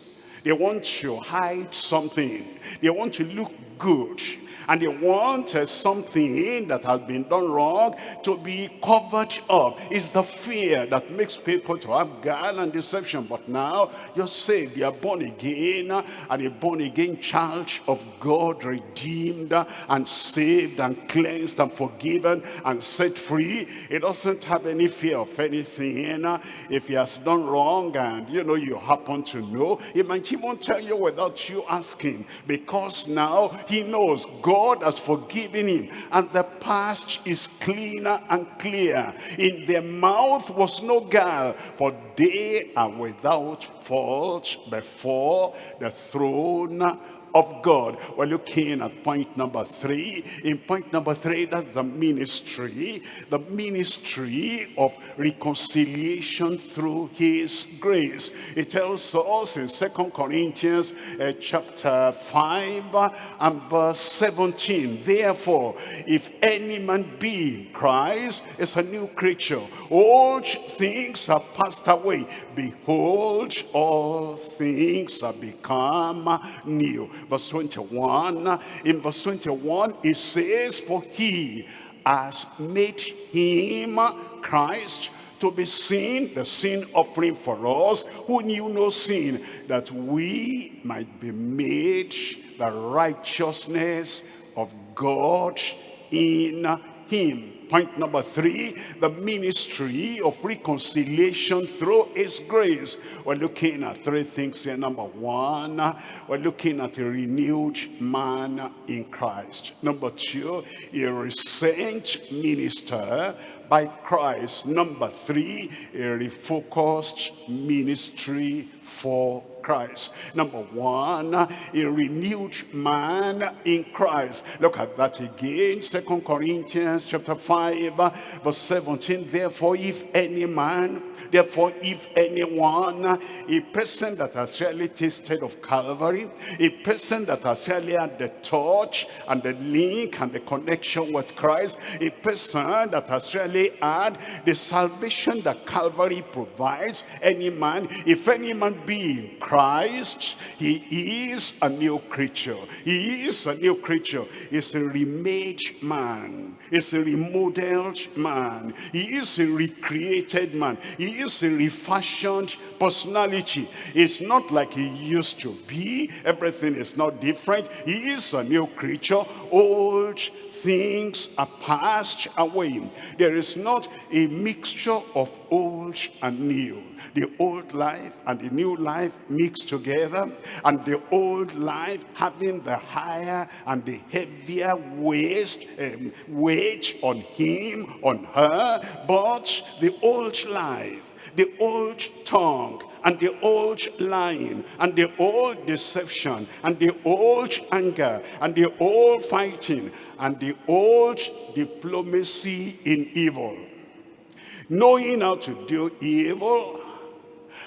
They want to hide something. They want to look good and they want uh, something that has been done wrong to be covered up. It's the fear that makes people to have guile and deception. But now you're saved, you're born again, and a born again child of God, redeemed and saved and cleansed and forgiven and set free. He doesn't have any fear of anything. If he has done wrong and you know you happen to know, he might even tell you without you asking because now he knows God God has forgiven him and the past is cleaner and clear. In their mouth was no guile, for they are without fault before the throne of God. We're looking at point number three. In point number three, that's the ministry. The ministry of reconciliation through his grace. It tells us in Second Corinthians uh, chapter 5 and verse 17. Therefore, if any man be in Christ, is a new creature. Old things are passed away. Behold, all things are become new verse 21. In verse 21, it says, For he has made him, Christ, to be sin, the sin offering for us, who knew no sin, that we might be made the righteousness of God in him. Point number three, the ministry of reconciliation through his grace. We're looking at three things here. Number one, we're looking at a renewed man in Christ. Number two, a recent minister by Christ. Number three, a refocused ministry for Christ. Number one, a renewed man in Christ. Look at that again. Second Corinthians chapter 5, verse 17. Therefore, if any man Therefore, if anyone, a person that has really tasted of Calvary, a person that has really had the touch and the link and the connection with Christ, a person that has really had the salvation that Calvary provides, any man, if any man be in Christ, he is a new creature. He is a new creature. He's a remade man. He's a remodeled man. He is a recreated man. He is a refashioned personality. It's not like he used to be. Everything is not different. He is a new creature. Old things are passed away. There is not a mixture of old and new the old life and the new life mixed together and the old life having the higher and the heavier waste um, weight on him on her but the old life the old tongue and the old lying and the old deception and the old anger and the old fighting and the old diplomacy in evil. Knowing how to do evil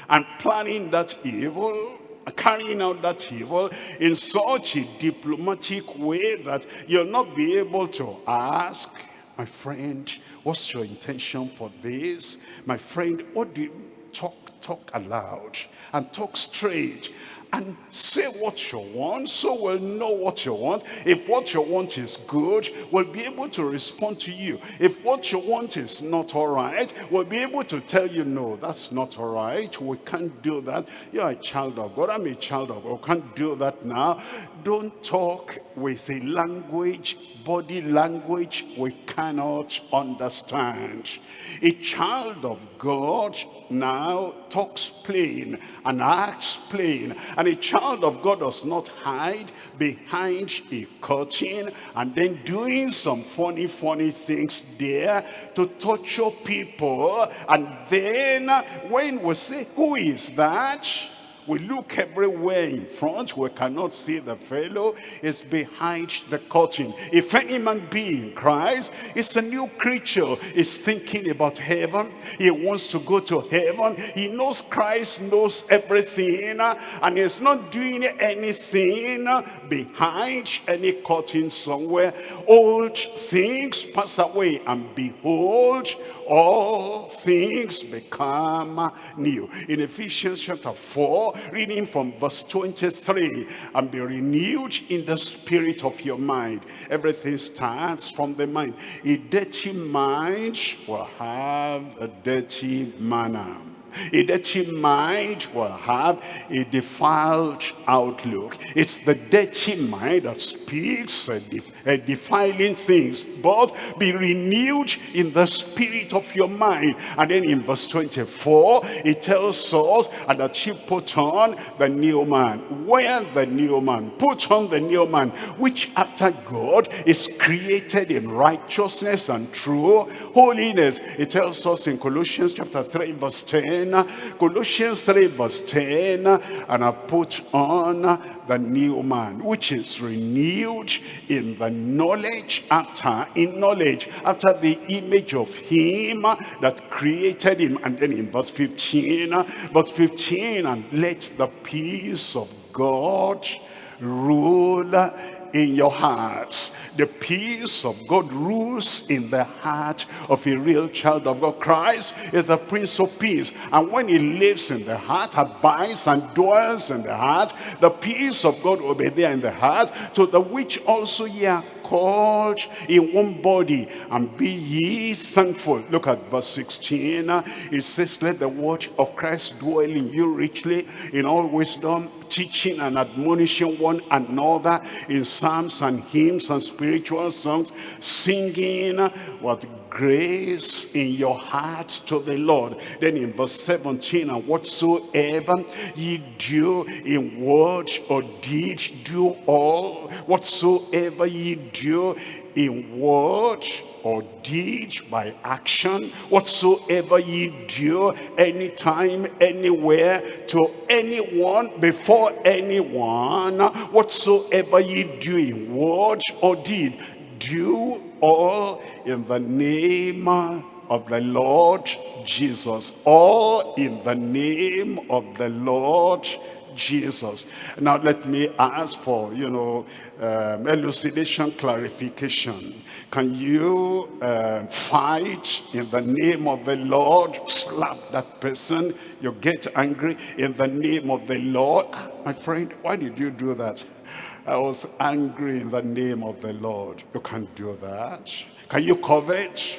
and planning that evil carrying out that evil in such a diplomatic way that you'll not be able to ask my friend what's your intention for this? My friend what do you talk talk aloud and talk straight and say what you want so we'll know what you want? If what you want is good we'll be able to respond to you. If what you want is not all right we'll be able to tell you no that's not all right we can't do that. You're a child of god. I'm a child of god. We can't do that now don't talk with a language body language we cannot understand. A child of god now talks plain and acts plain and a child of God does not hide behind a curtain and then doing some funny funny things there to torture people. And then when we say who is that we look everywhere in front. We cannot see the fellow is behind the curtain. If any man be in Christ, it's a new creature. He's thinking about heaven. He wants to go to heaven. He knows Christ knows everything. And he's not doing anything behind any curtain somewhere. Old things pass away and behold, all things become new. In Ephesians chapter 4, reading from verse 23, and be renewed in the spirit of your mind. Everything starts from the mind. A dirty mind will have a dirty manner. A dirty mind will have a defiled outlook. It's the dirty mind that speaks uh, def defiling things. But be renewed in the spirit of your mind. And then in verse 24, it tells us and that you put on the new man. Wear the new man. Put on the new man, which after God is created in righteousness and true holiness. It tells us in Colossians chapter 3 verse 10 Colossians 3 verse 10, and I put on the new man, which is renewed in the knowledge after, in knowledge, after the image of him that created him. And then in verse 15, verse 15, and let the peace of God rule in your hearts. The peace of God rules in the heart of a real child of God. Christ is the Prince of Peace. And when he lives in the heart, abides and dwells in the heart, the peace of God will be there in the heart, to the which also ye are called in one body and be ye thankful. Look at verse 16 it says let the word of christ dwell in you richly in all wisdom teaching and admonishing one another in psalms and hymns and spiritual songs singing with grace in your heart to the Lord. Then in verse 17, and whatsoever ye do in word or deed, do all. Whatsoever ye do in word or deed by action whatsoever ye do anytime anywhere to anyone before anyone whatsoever ye do in word or deed do all in the name of the Lord Jesus all in the name of the Lord Jesus. Now let me ask for, you know, um, elucidation, clarification. Can you uh, fight in the name of the Lord, slap that person, you get angry in the name of the Lord? My friend, why did you do that? I was angry in the name of the Lord. You can't do that. Can you covet?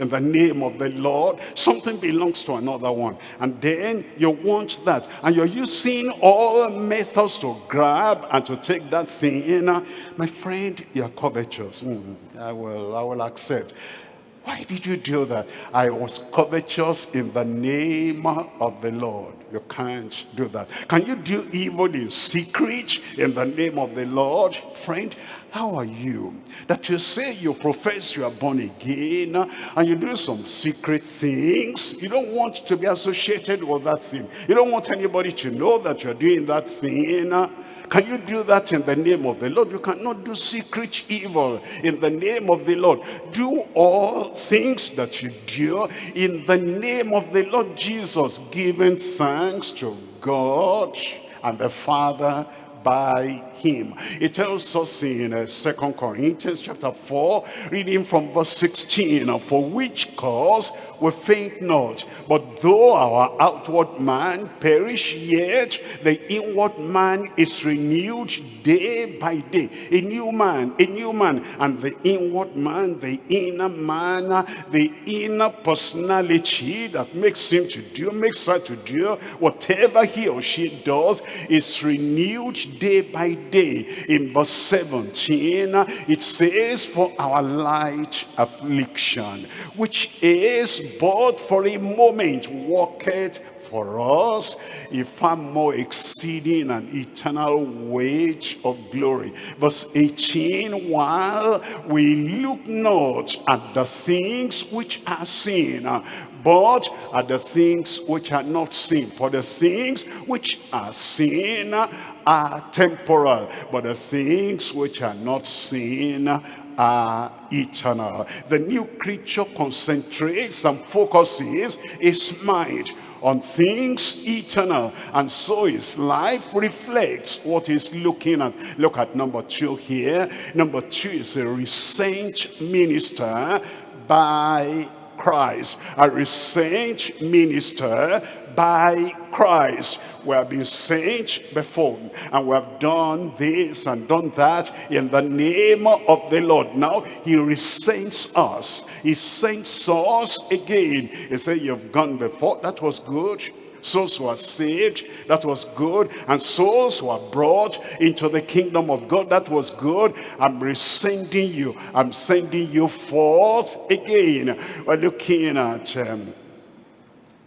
in the name of the Lord. Something belongs to another one. And then you want that. And you're using all methods to grab and to take that thing in. My friend, you're covetous. Mm, I, will, I will accept. Why did you do that? I was covetous in the name of the Lord. You can't do that. Can you do evil in secret in the name of the Lord? Friend, how are you? That you say you profess you are born again uh, and you do some secret things. You don't want to be associated with that thing. You don't want anybody to know that you're doing that thing uh. Can you do that in the name of the Lord? You cannot do secret evil in the name of the Lord. Do all things that you do in the name of the Lord Jesus, giving thanks to God and the Father by him. It tells us in uh, Second Corinthians chapter 4, reading from verse 16, For which cause we faint not, but though our outward man perish, yet the inward man is renewed day by day. A new man, a new man, and the inward man, the inner man, the inner personality that makes him to do, makes her to do, whatever he or she does is renewed day by day. In verse 17, it says, For our light affliction, which is but for a moment, worketh for us a far more exceeding and eternal wage of glory. Verse 18, while we look not at the things which are seen, but at the things which are not seen. For the things which are seen are temporal, but the things which are not seen are eternal. The new creature concentrates and focuses its mind on things eternal. And so his life reflects what he's looking at. Look at number two here. Number two is a recent minister by Christ, a saint minister by Christ. We have been saints before, and we have done this and done that in the name of the Lord. Now he resents us. He saints us again. He said, you've gone before. That was good souls were saved that was good and souls were brought into the kingdom of God that was good. I'm rescinding you. I'm sending you forth again. We're looking at um,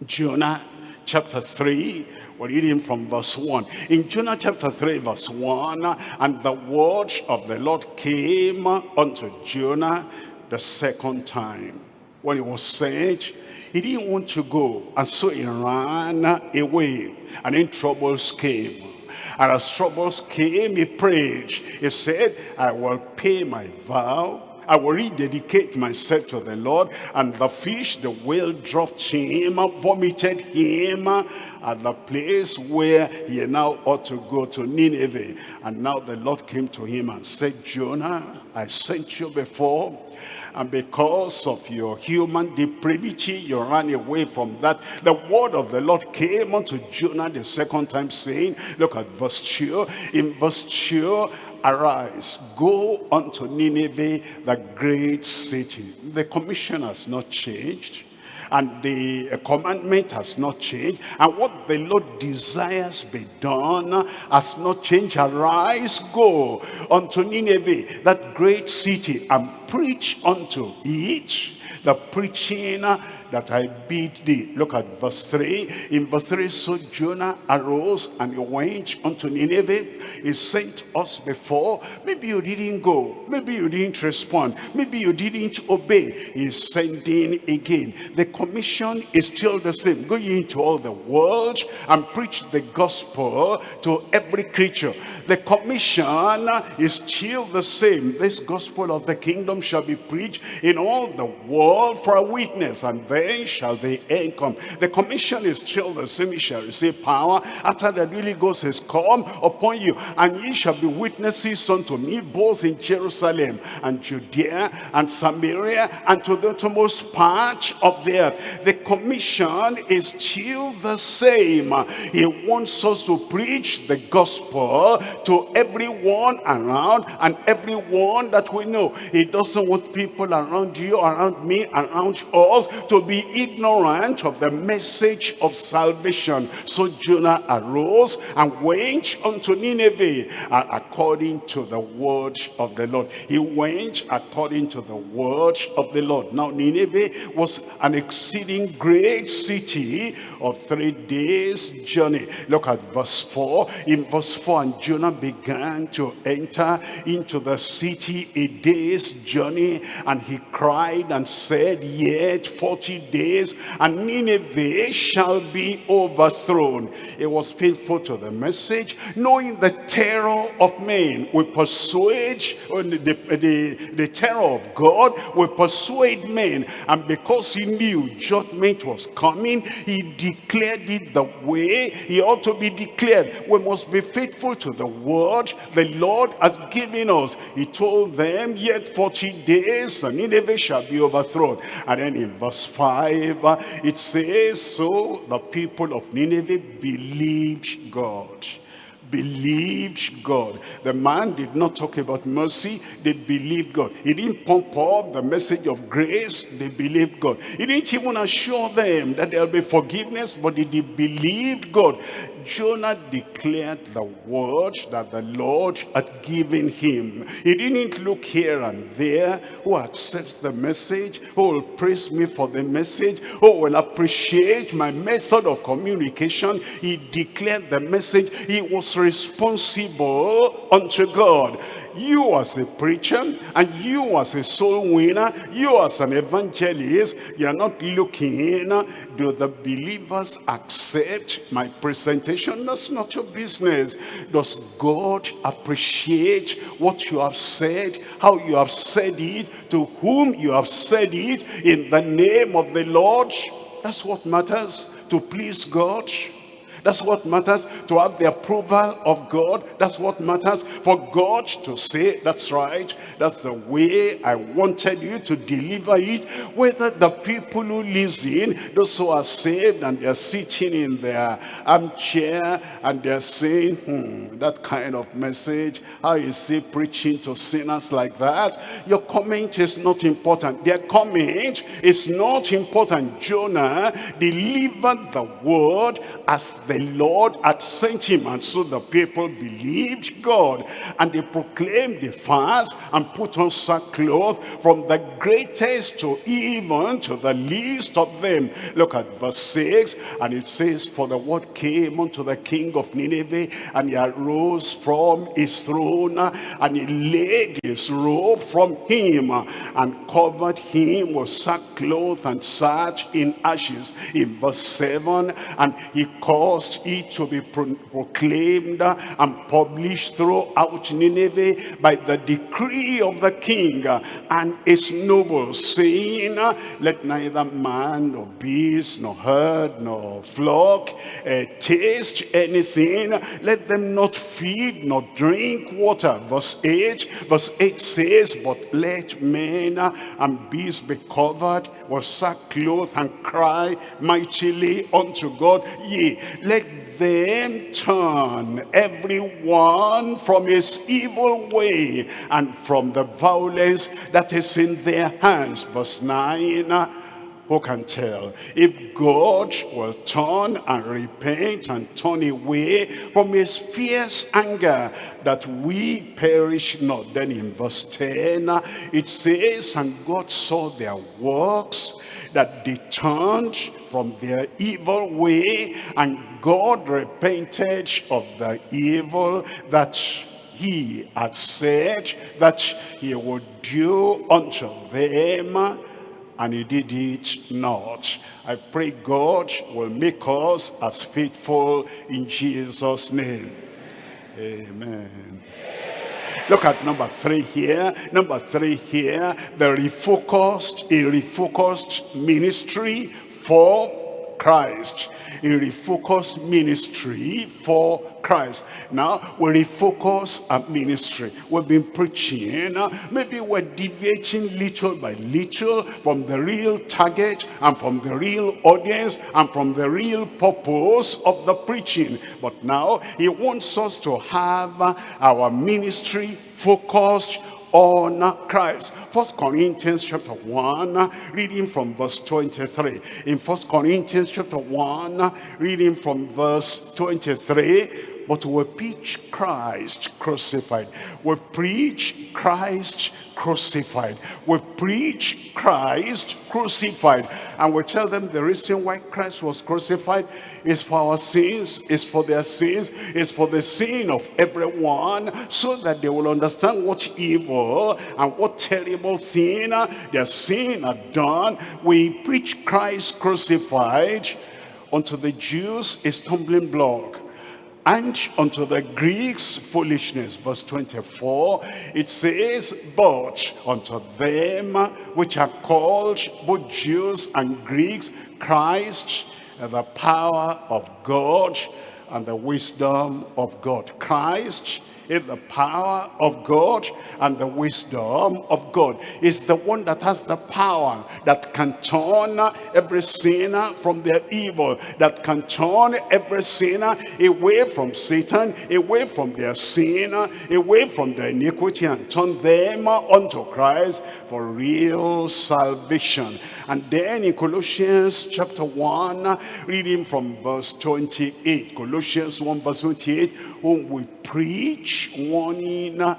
Jonah chapter 3 we're reading from verse 1 in Jonah chapter 3 verse 1 and the word of the Lord came unto Jonah the second time. When he was sent he didn't want to go. And so he ran away. And then troubles came. And as troubles came, he prayed. He said, I will pay my vow. I will rededicate myself to the Lord. And the fish, the whale dropped him, vomited him at the place where he now ought to go to Nineveh. And now the Lord came to him and said, Jonah, I sent you before and because of your human depravity you ran away from that. The word of the lord came unto jonah the second time saying look at verse 2 in verse 2 arise go unto nineveh the great city. The commission has not changed and the commandment has not changed. And what the Lord desires be done has not changed. Arise go unto Nineveh that great city and preach unto it the preaching that I bid thee. Look at verse 3. In verse 3, so Jonah arose and he went unto Nineveh. He sent us before. Maybe you didn't go. Maybe you didn't respond. Maybe you didn't obey. He's sending again. The commission is still the same. Go into all the world and preach the gospel to every creature. The commission is still the same. This gospel of the kingdom shall be preached in all the world for a witness. And then shall the end come. The commission is still the same. You shall receive power after the Holy Ghost has come upon you. And ye shall be witnesses unto me both in Jerusalem and Judea and Samaria and to the uttermost part of the earth. The commission is still the same. He wants us to preach the gospel to everyone around and everyone that we know. He doesn't want people around you, around me, around us to be ignorant of the message of salvation. So Jonah arose and went unto Nineveh uh, according to the word of the Lord. He went according to the word of the Lord. Now Nineveh was an exceeding great city of three days journey. Look at verse 4. In verse 4, and Jonah began to enter into the city a day's journey, and he cried and said, Yet 40 days, and Nineveh shall be overthrown. He was faithful to the message, knowing the terror of men We persuade, the, the, the terror of God we persuade men. And because he knew judgment was coming, he declared it the way he ought to be declared. We must be faithful to the word the Lord has given us. He told them, yet 40 days, and Nineveh shall be overthrown. And then in verse 5, it says, so the people of Nineveh believed God believed God. The man did not talk about mercy, they believed God. He didn't pump up the message of grace, they believed God. He didn't even assure them that there'll be forgiveness, but they believed God. Jonah declared the word that the Lord had given him. He didn't look here and there who accepts the message, who will praise me for the message, who will appreciate my method of communication. He declared the message. He was responsible unto God you as a preacher and you as a soul winner you as an evangelist you're not looking do the believers accept my presentation that's not your business. Does god appreciate what you have said how you have said it to whom you have said it in the name of the lord? That's what matters to please god that's what matters to have the approval of God. That's what matters for God to say, that's right. That's the way I wanted you to deliver it. Whether the people who listen, those who are saved and they're sitting in their armchair and they're saying, hmm, that kind of message, how you see preaching to sinners like that? Your comment is not important. Their comment is not important. Jonah delivered the word as the the Lord had sent him. And so the people believed God. And they proclaimed the fast and put on sackcloth from the greatest to even to the least of them. Look at verse 6. And it says, For the word came unto the king of Nineveh, and he arose from his throne, and he laid his robe from him, and covered him with sackcloth, and sat in ashes. In verse 7, and he caused caused it to be pro proclaimed and published throughout Nineveh by the decree of the king and his nobles, saying, Let neither man nor beast nor herd nor flock uh, taste anything. Let them not feed nor drink water. Verse 8, verse 8 says, But let men and beasts be covered with sackcloth and cry mightily unto God. Yea, let them turn everyone from his evil way and from the violence that is in their hands. Verse 9, who can tell if God will turn and repent and turn away from his fierce anger that we perish not. Then in verse 10, it says, And God saw their works, that they turned from their evil way, and God repented of the evil that he had said that he would do unto them and he did it not. I pray God will make us as faithful in Jesus' name. Amen. Look at number three here. Number three here, the refocused, a refocused ministry for Christ. A refocused ministry for Christ. Now, we refocus our ministry. We've been preaching. Maybe we're deviating little by little from the real target and from the real audience and from the real purpose of the preaching. But now, he wants us to have our ministry focused on Christ. First Corinthians chapter 1, reading from verse 23. In First Corinthians chapter 1, reading from verse 23, but we preach Christ crucified. We preach Christ crucified. We preach Christ crucified. And we tell them the reason why Christ was crucified is for our sins, is for their sins, is for the sin of everyone, so that they will understand what evil and what terrible sin their sin had done. We preach Christ crucified unto the Jews a stumbling block and unto the Greeks foolishness. Verse 24, it says, But unto them which are called both Jews and Greeks, Christ, uh, the power of God and the wisdom of God. Christ is the power of God and the wisdom of God. Is the one that has the power that can turn every sinner from their evil, that can turn every sinner away from Satan, away from their sin, away from their iniquity and turn them unto Christ for real salvation. And then in Colossians chapter 1, reading from verse 28, Colossians 1 verse 28, whom we preach, warning uh,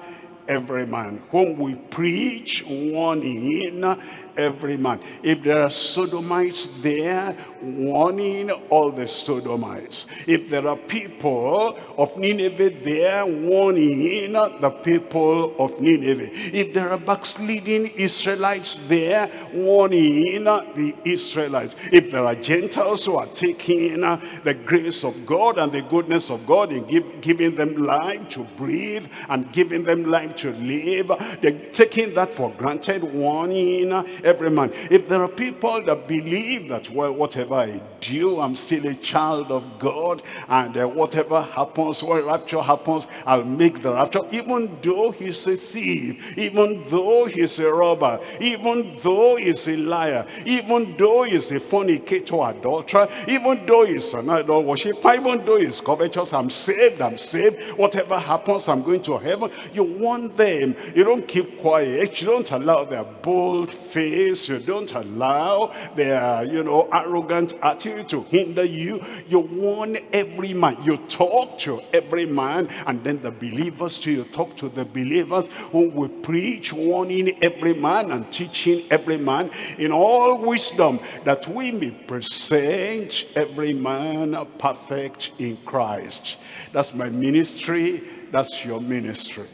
every man. Whom we preach, warning uh, every man. If there are sodomites there, warning all the sodomites. If there are people of Nineveh there, warning the people of Nineveh. If there are backsliding Israelites there, warning the Israelites. If there are Gentiles who are taking the grace of God and the goodness of God and give, giving them life to breathe and giving them life to live, they're taking that for granted, warning every man. If there are people that believe that, well, whatever I do, I'm still a child of God, and uh, whatever happens, when rapture happens, I'll make the rapture, even though he's a thief, even though he's a robber, even though he's a liar, even though he's a fornicator, adulterer, even though he's an idol worshiper, even though he's covetous, I'm saved, I'm saved, whatever happens, I'm going to heaven. You want them, you don't keep quiet, you don't allow their bold face. You don't allow their, you know, arrogant attitude to hinder you. You warn every man. You talk to every man. And then the believers too, you talk to the believers whom we preach, warning every man and teaching every man in all wisdom that we may present every man perfect in Christ. That's my ministry. That's your ministry.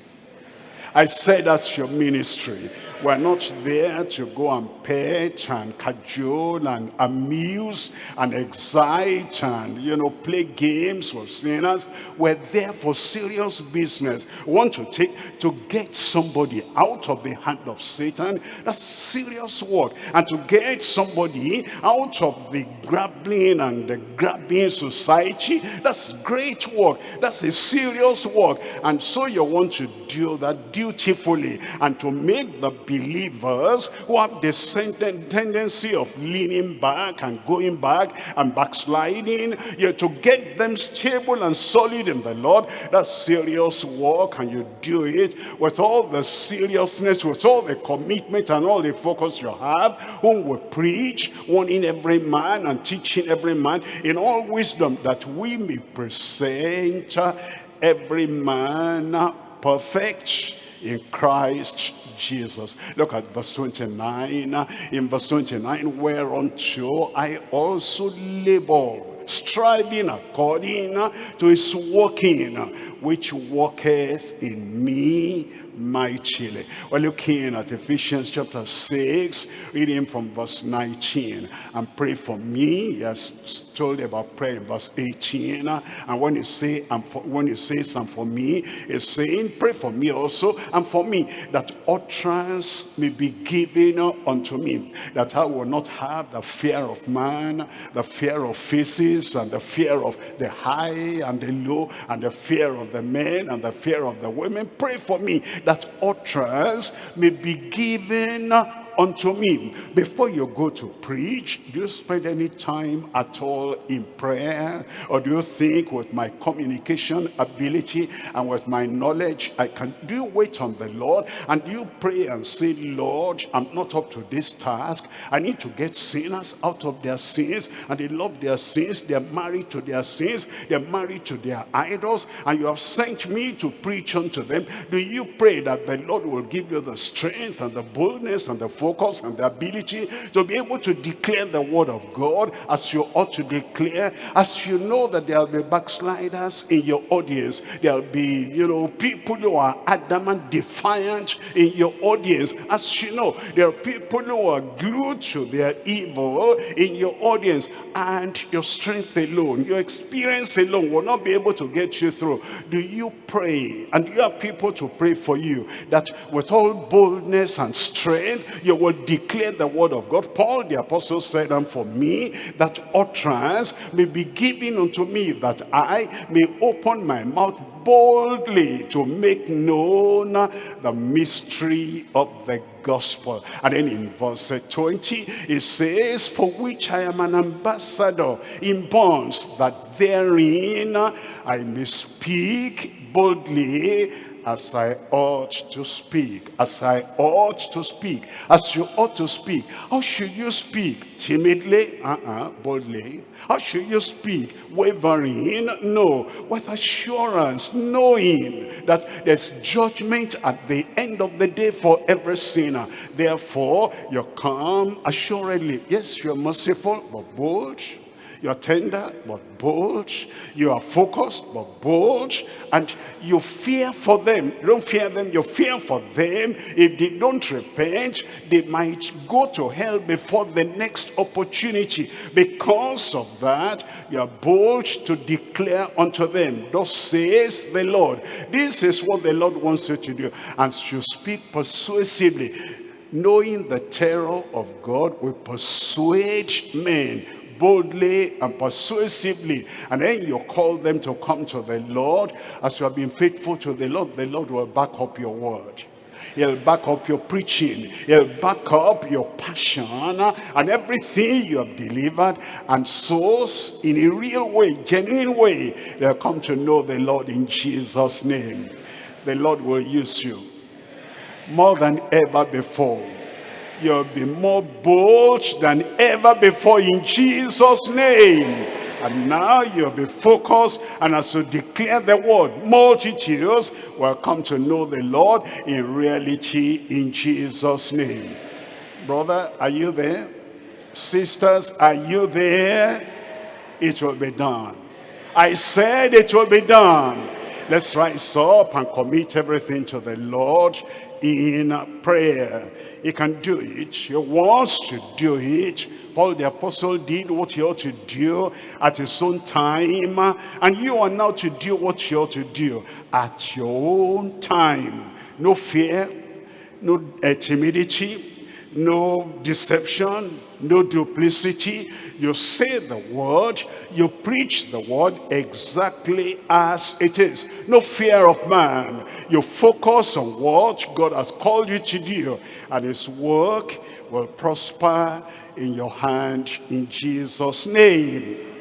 I said that's your ministry. We're not there to go and pet and cajole and amuse and excite and, you know, play games with sinners. We're there for serious business. We want to take, to get somebody out of the hand of Satan. That's serious work. And to get somebody out of the grappling and the grabbing society, that's great work. That's a serious work. And so you want to do that, do dutifully and to make the believers who have the tendency of leaning back and going back and backsliding, you to get them stable and solid in the Lord. That's serious work and you do it with all the seriousness, with all the commitment and all the focus you have, whom we preach, warning every man and teaching every man in all wisdom that we may present every man perfect in Christ Jesus. Look at verse 29. In verse 29, whereunto I also labor, striving according to his working, which worketh in me mightily. We're looking at Ephesians chapter 6, reading from verse 19. And pray for me. Yes, told about prayer in verse 18. And when you say, and for, when you say and for me, it's saying, pray for me also, and for me, that utterance may be given unto me, that I will not have the fear of man, the fear of faces, and the fear of the high and the low, and the fear of the men, and the fear of the women. Pray for me, that utterance may be given unto me. Before you go to preach, do you spend any time at all in prayer? Or do you think with my communication ability and with my knowledge, I can do you wait on the Lord? And do you pray and say, Lord, I'm not up to this task. I need to get sinners out of their sins. And they love their sins. They're married to their sins. They're married to their idols. And you have sent me to preach unto them. Do you pray that the Lord will give you the strength and the boldness and the focus and the ability to be able to declare the word of God as you ought to declare, as you know that there will be backsliders in your audience. There will be, you know, people who are adamant, defiant in your audience. As you know, there are people who are glued to their evil in your audience. And your strength alone, your experience alone will not be able to get you through. Do you pray? And you have people to pray for you that with all boldness and strength, you will declare the word of God. Paul the apostle said, and for me, that utterance may be given unto me, that I may open my mouth boldly to make known the mystery of the gospel. And then in verse 20, it says, For which I am an ambassador in bonds, that therein I may speak boldly as I ought to speak, as I ought to speak, as you ought to speak. How should you speak? Timidly? Uh-uh, boldly. How should you speak? Wavering? No. With assurance, knowing that there's judgment at the end of the day for every sinner. Therefore, you come assuredly. Yes, you're merciful, but bold you're tender, but bold. You are focused, but bold. And you fear for them. You don't fear them, you fear for them. If they don't repent, they might go to hell before the next opportunity. Because of that, you are bold to declare unto them, Thus says the Lord. This is what the Lord wants you to do. And you speak persuasively knowing the terror of God will persuade men boldly and persuasively and then you call them to come to the Lord as you have been faithful to the Lord the Lord will back up your word He'll back up your preaching. He'll back up your passion and everything you have delivered. And souls in a real way, genuine way, they'll come to know the Lord in Jesus' name. The Lord will use you more than ever before you'll be more bold than ever before in Jesus' name. And now you'll be focused and as you declare the word, multitudes will come to know the Lord in reality in Jesus' name. Brother, are you there? Sisters, are you there? It will be done. I said it will be done. Let's rise up and commit everything to the Lord in prayer. He can do it. He wants to do it. Paul the apostle did what he ought to do at his own time. And you are now to do what you ought to do at your own time. No fear, no uh, timidity, no deception, no duplicity. You say the word, you preach the word exactly as it is. No fear of man. You focus on what God has called you to do. And his work will prosper in your hand in Jesus' name.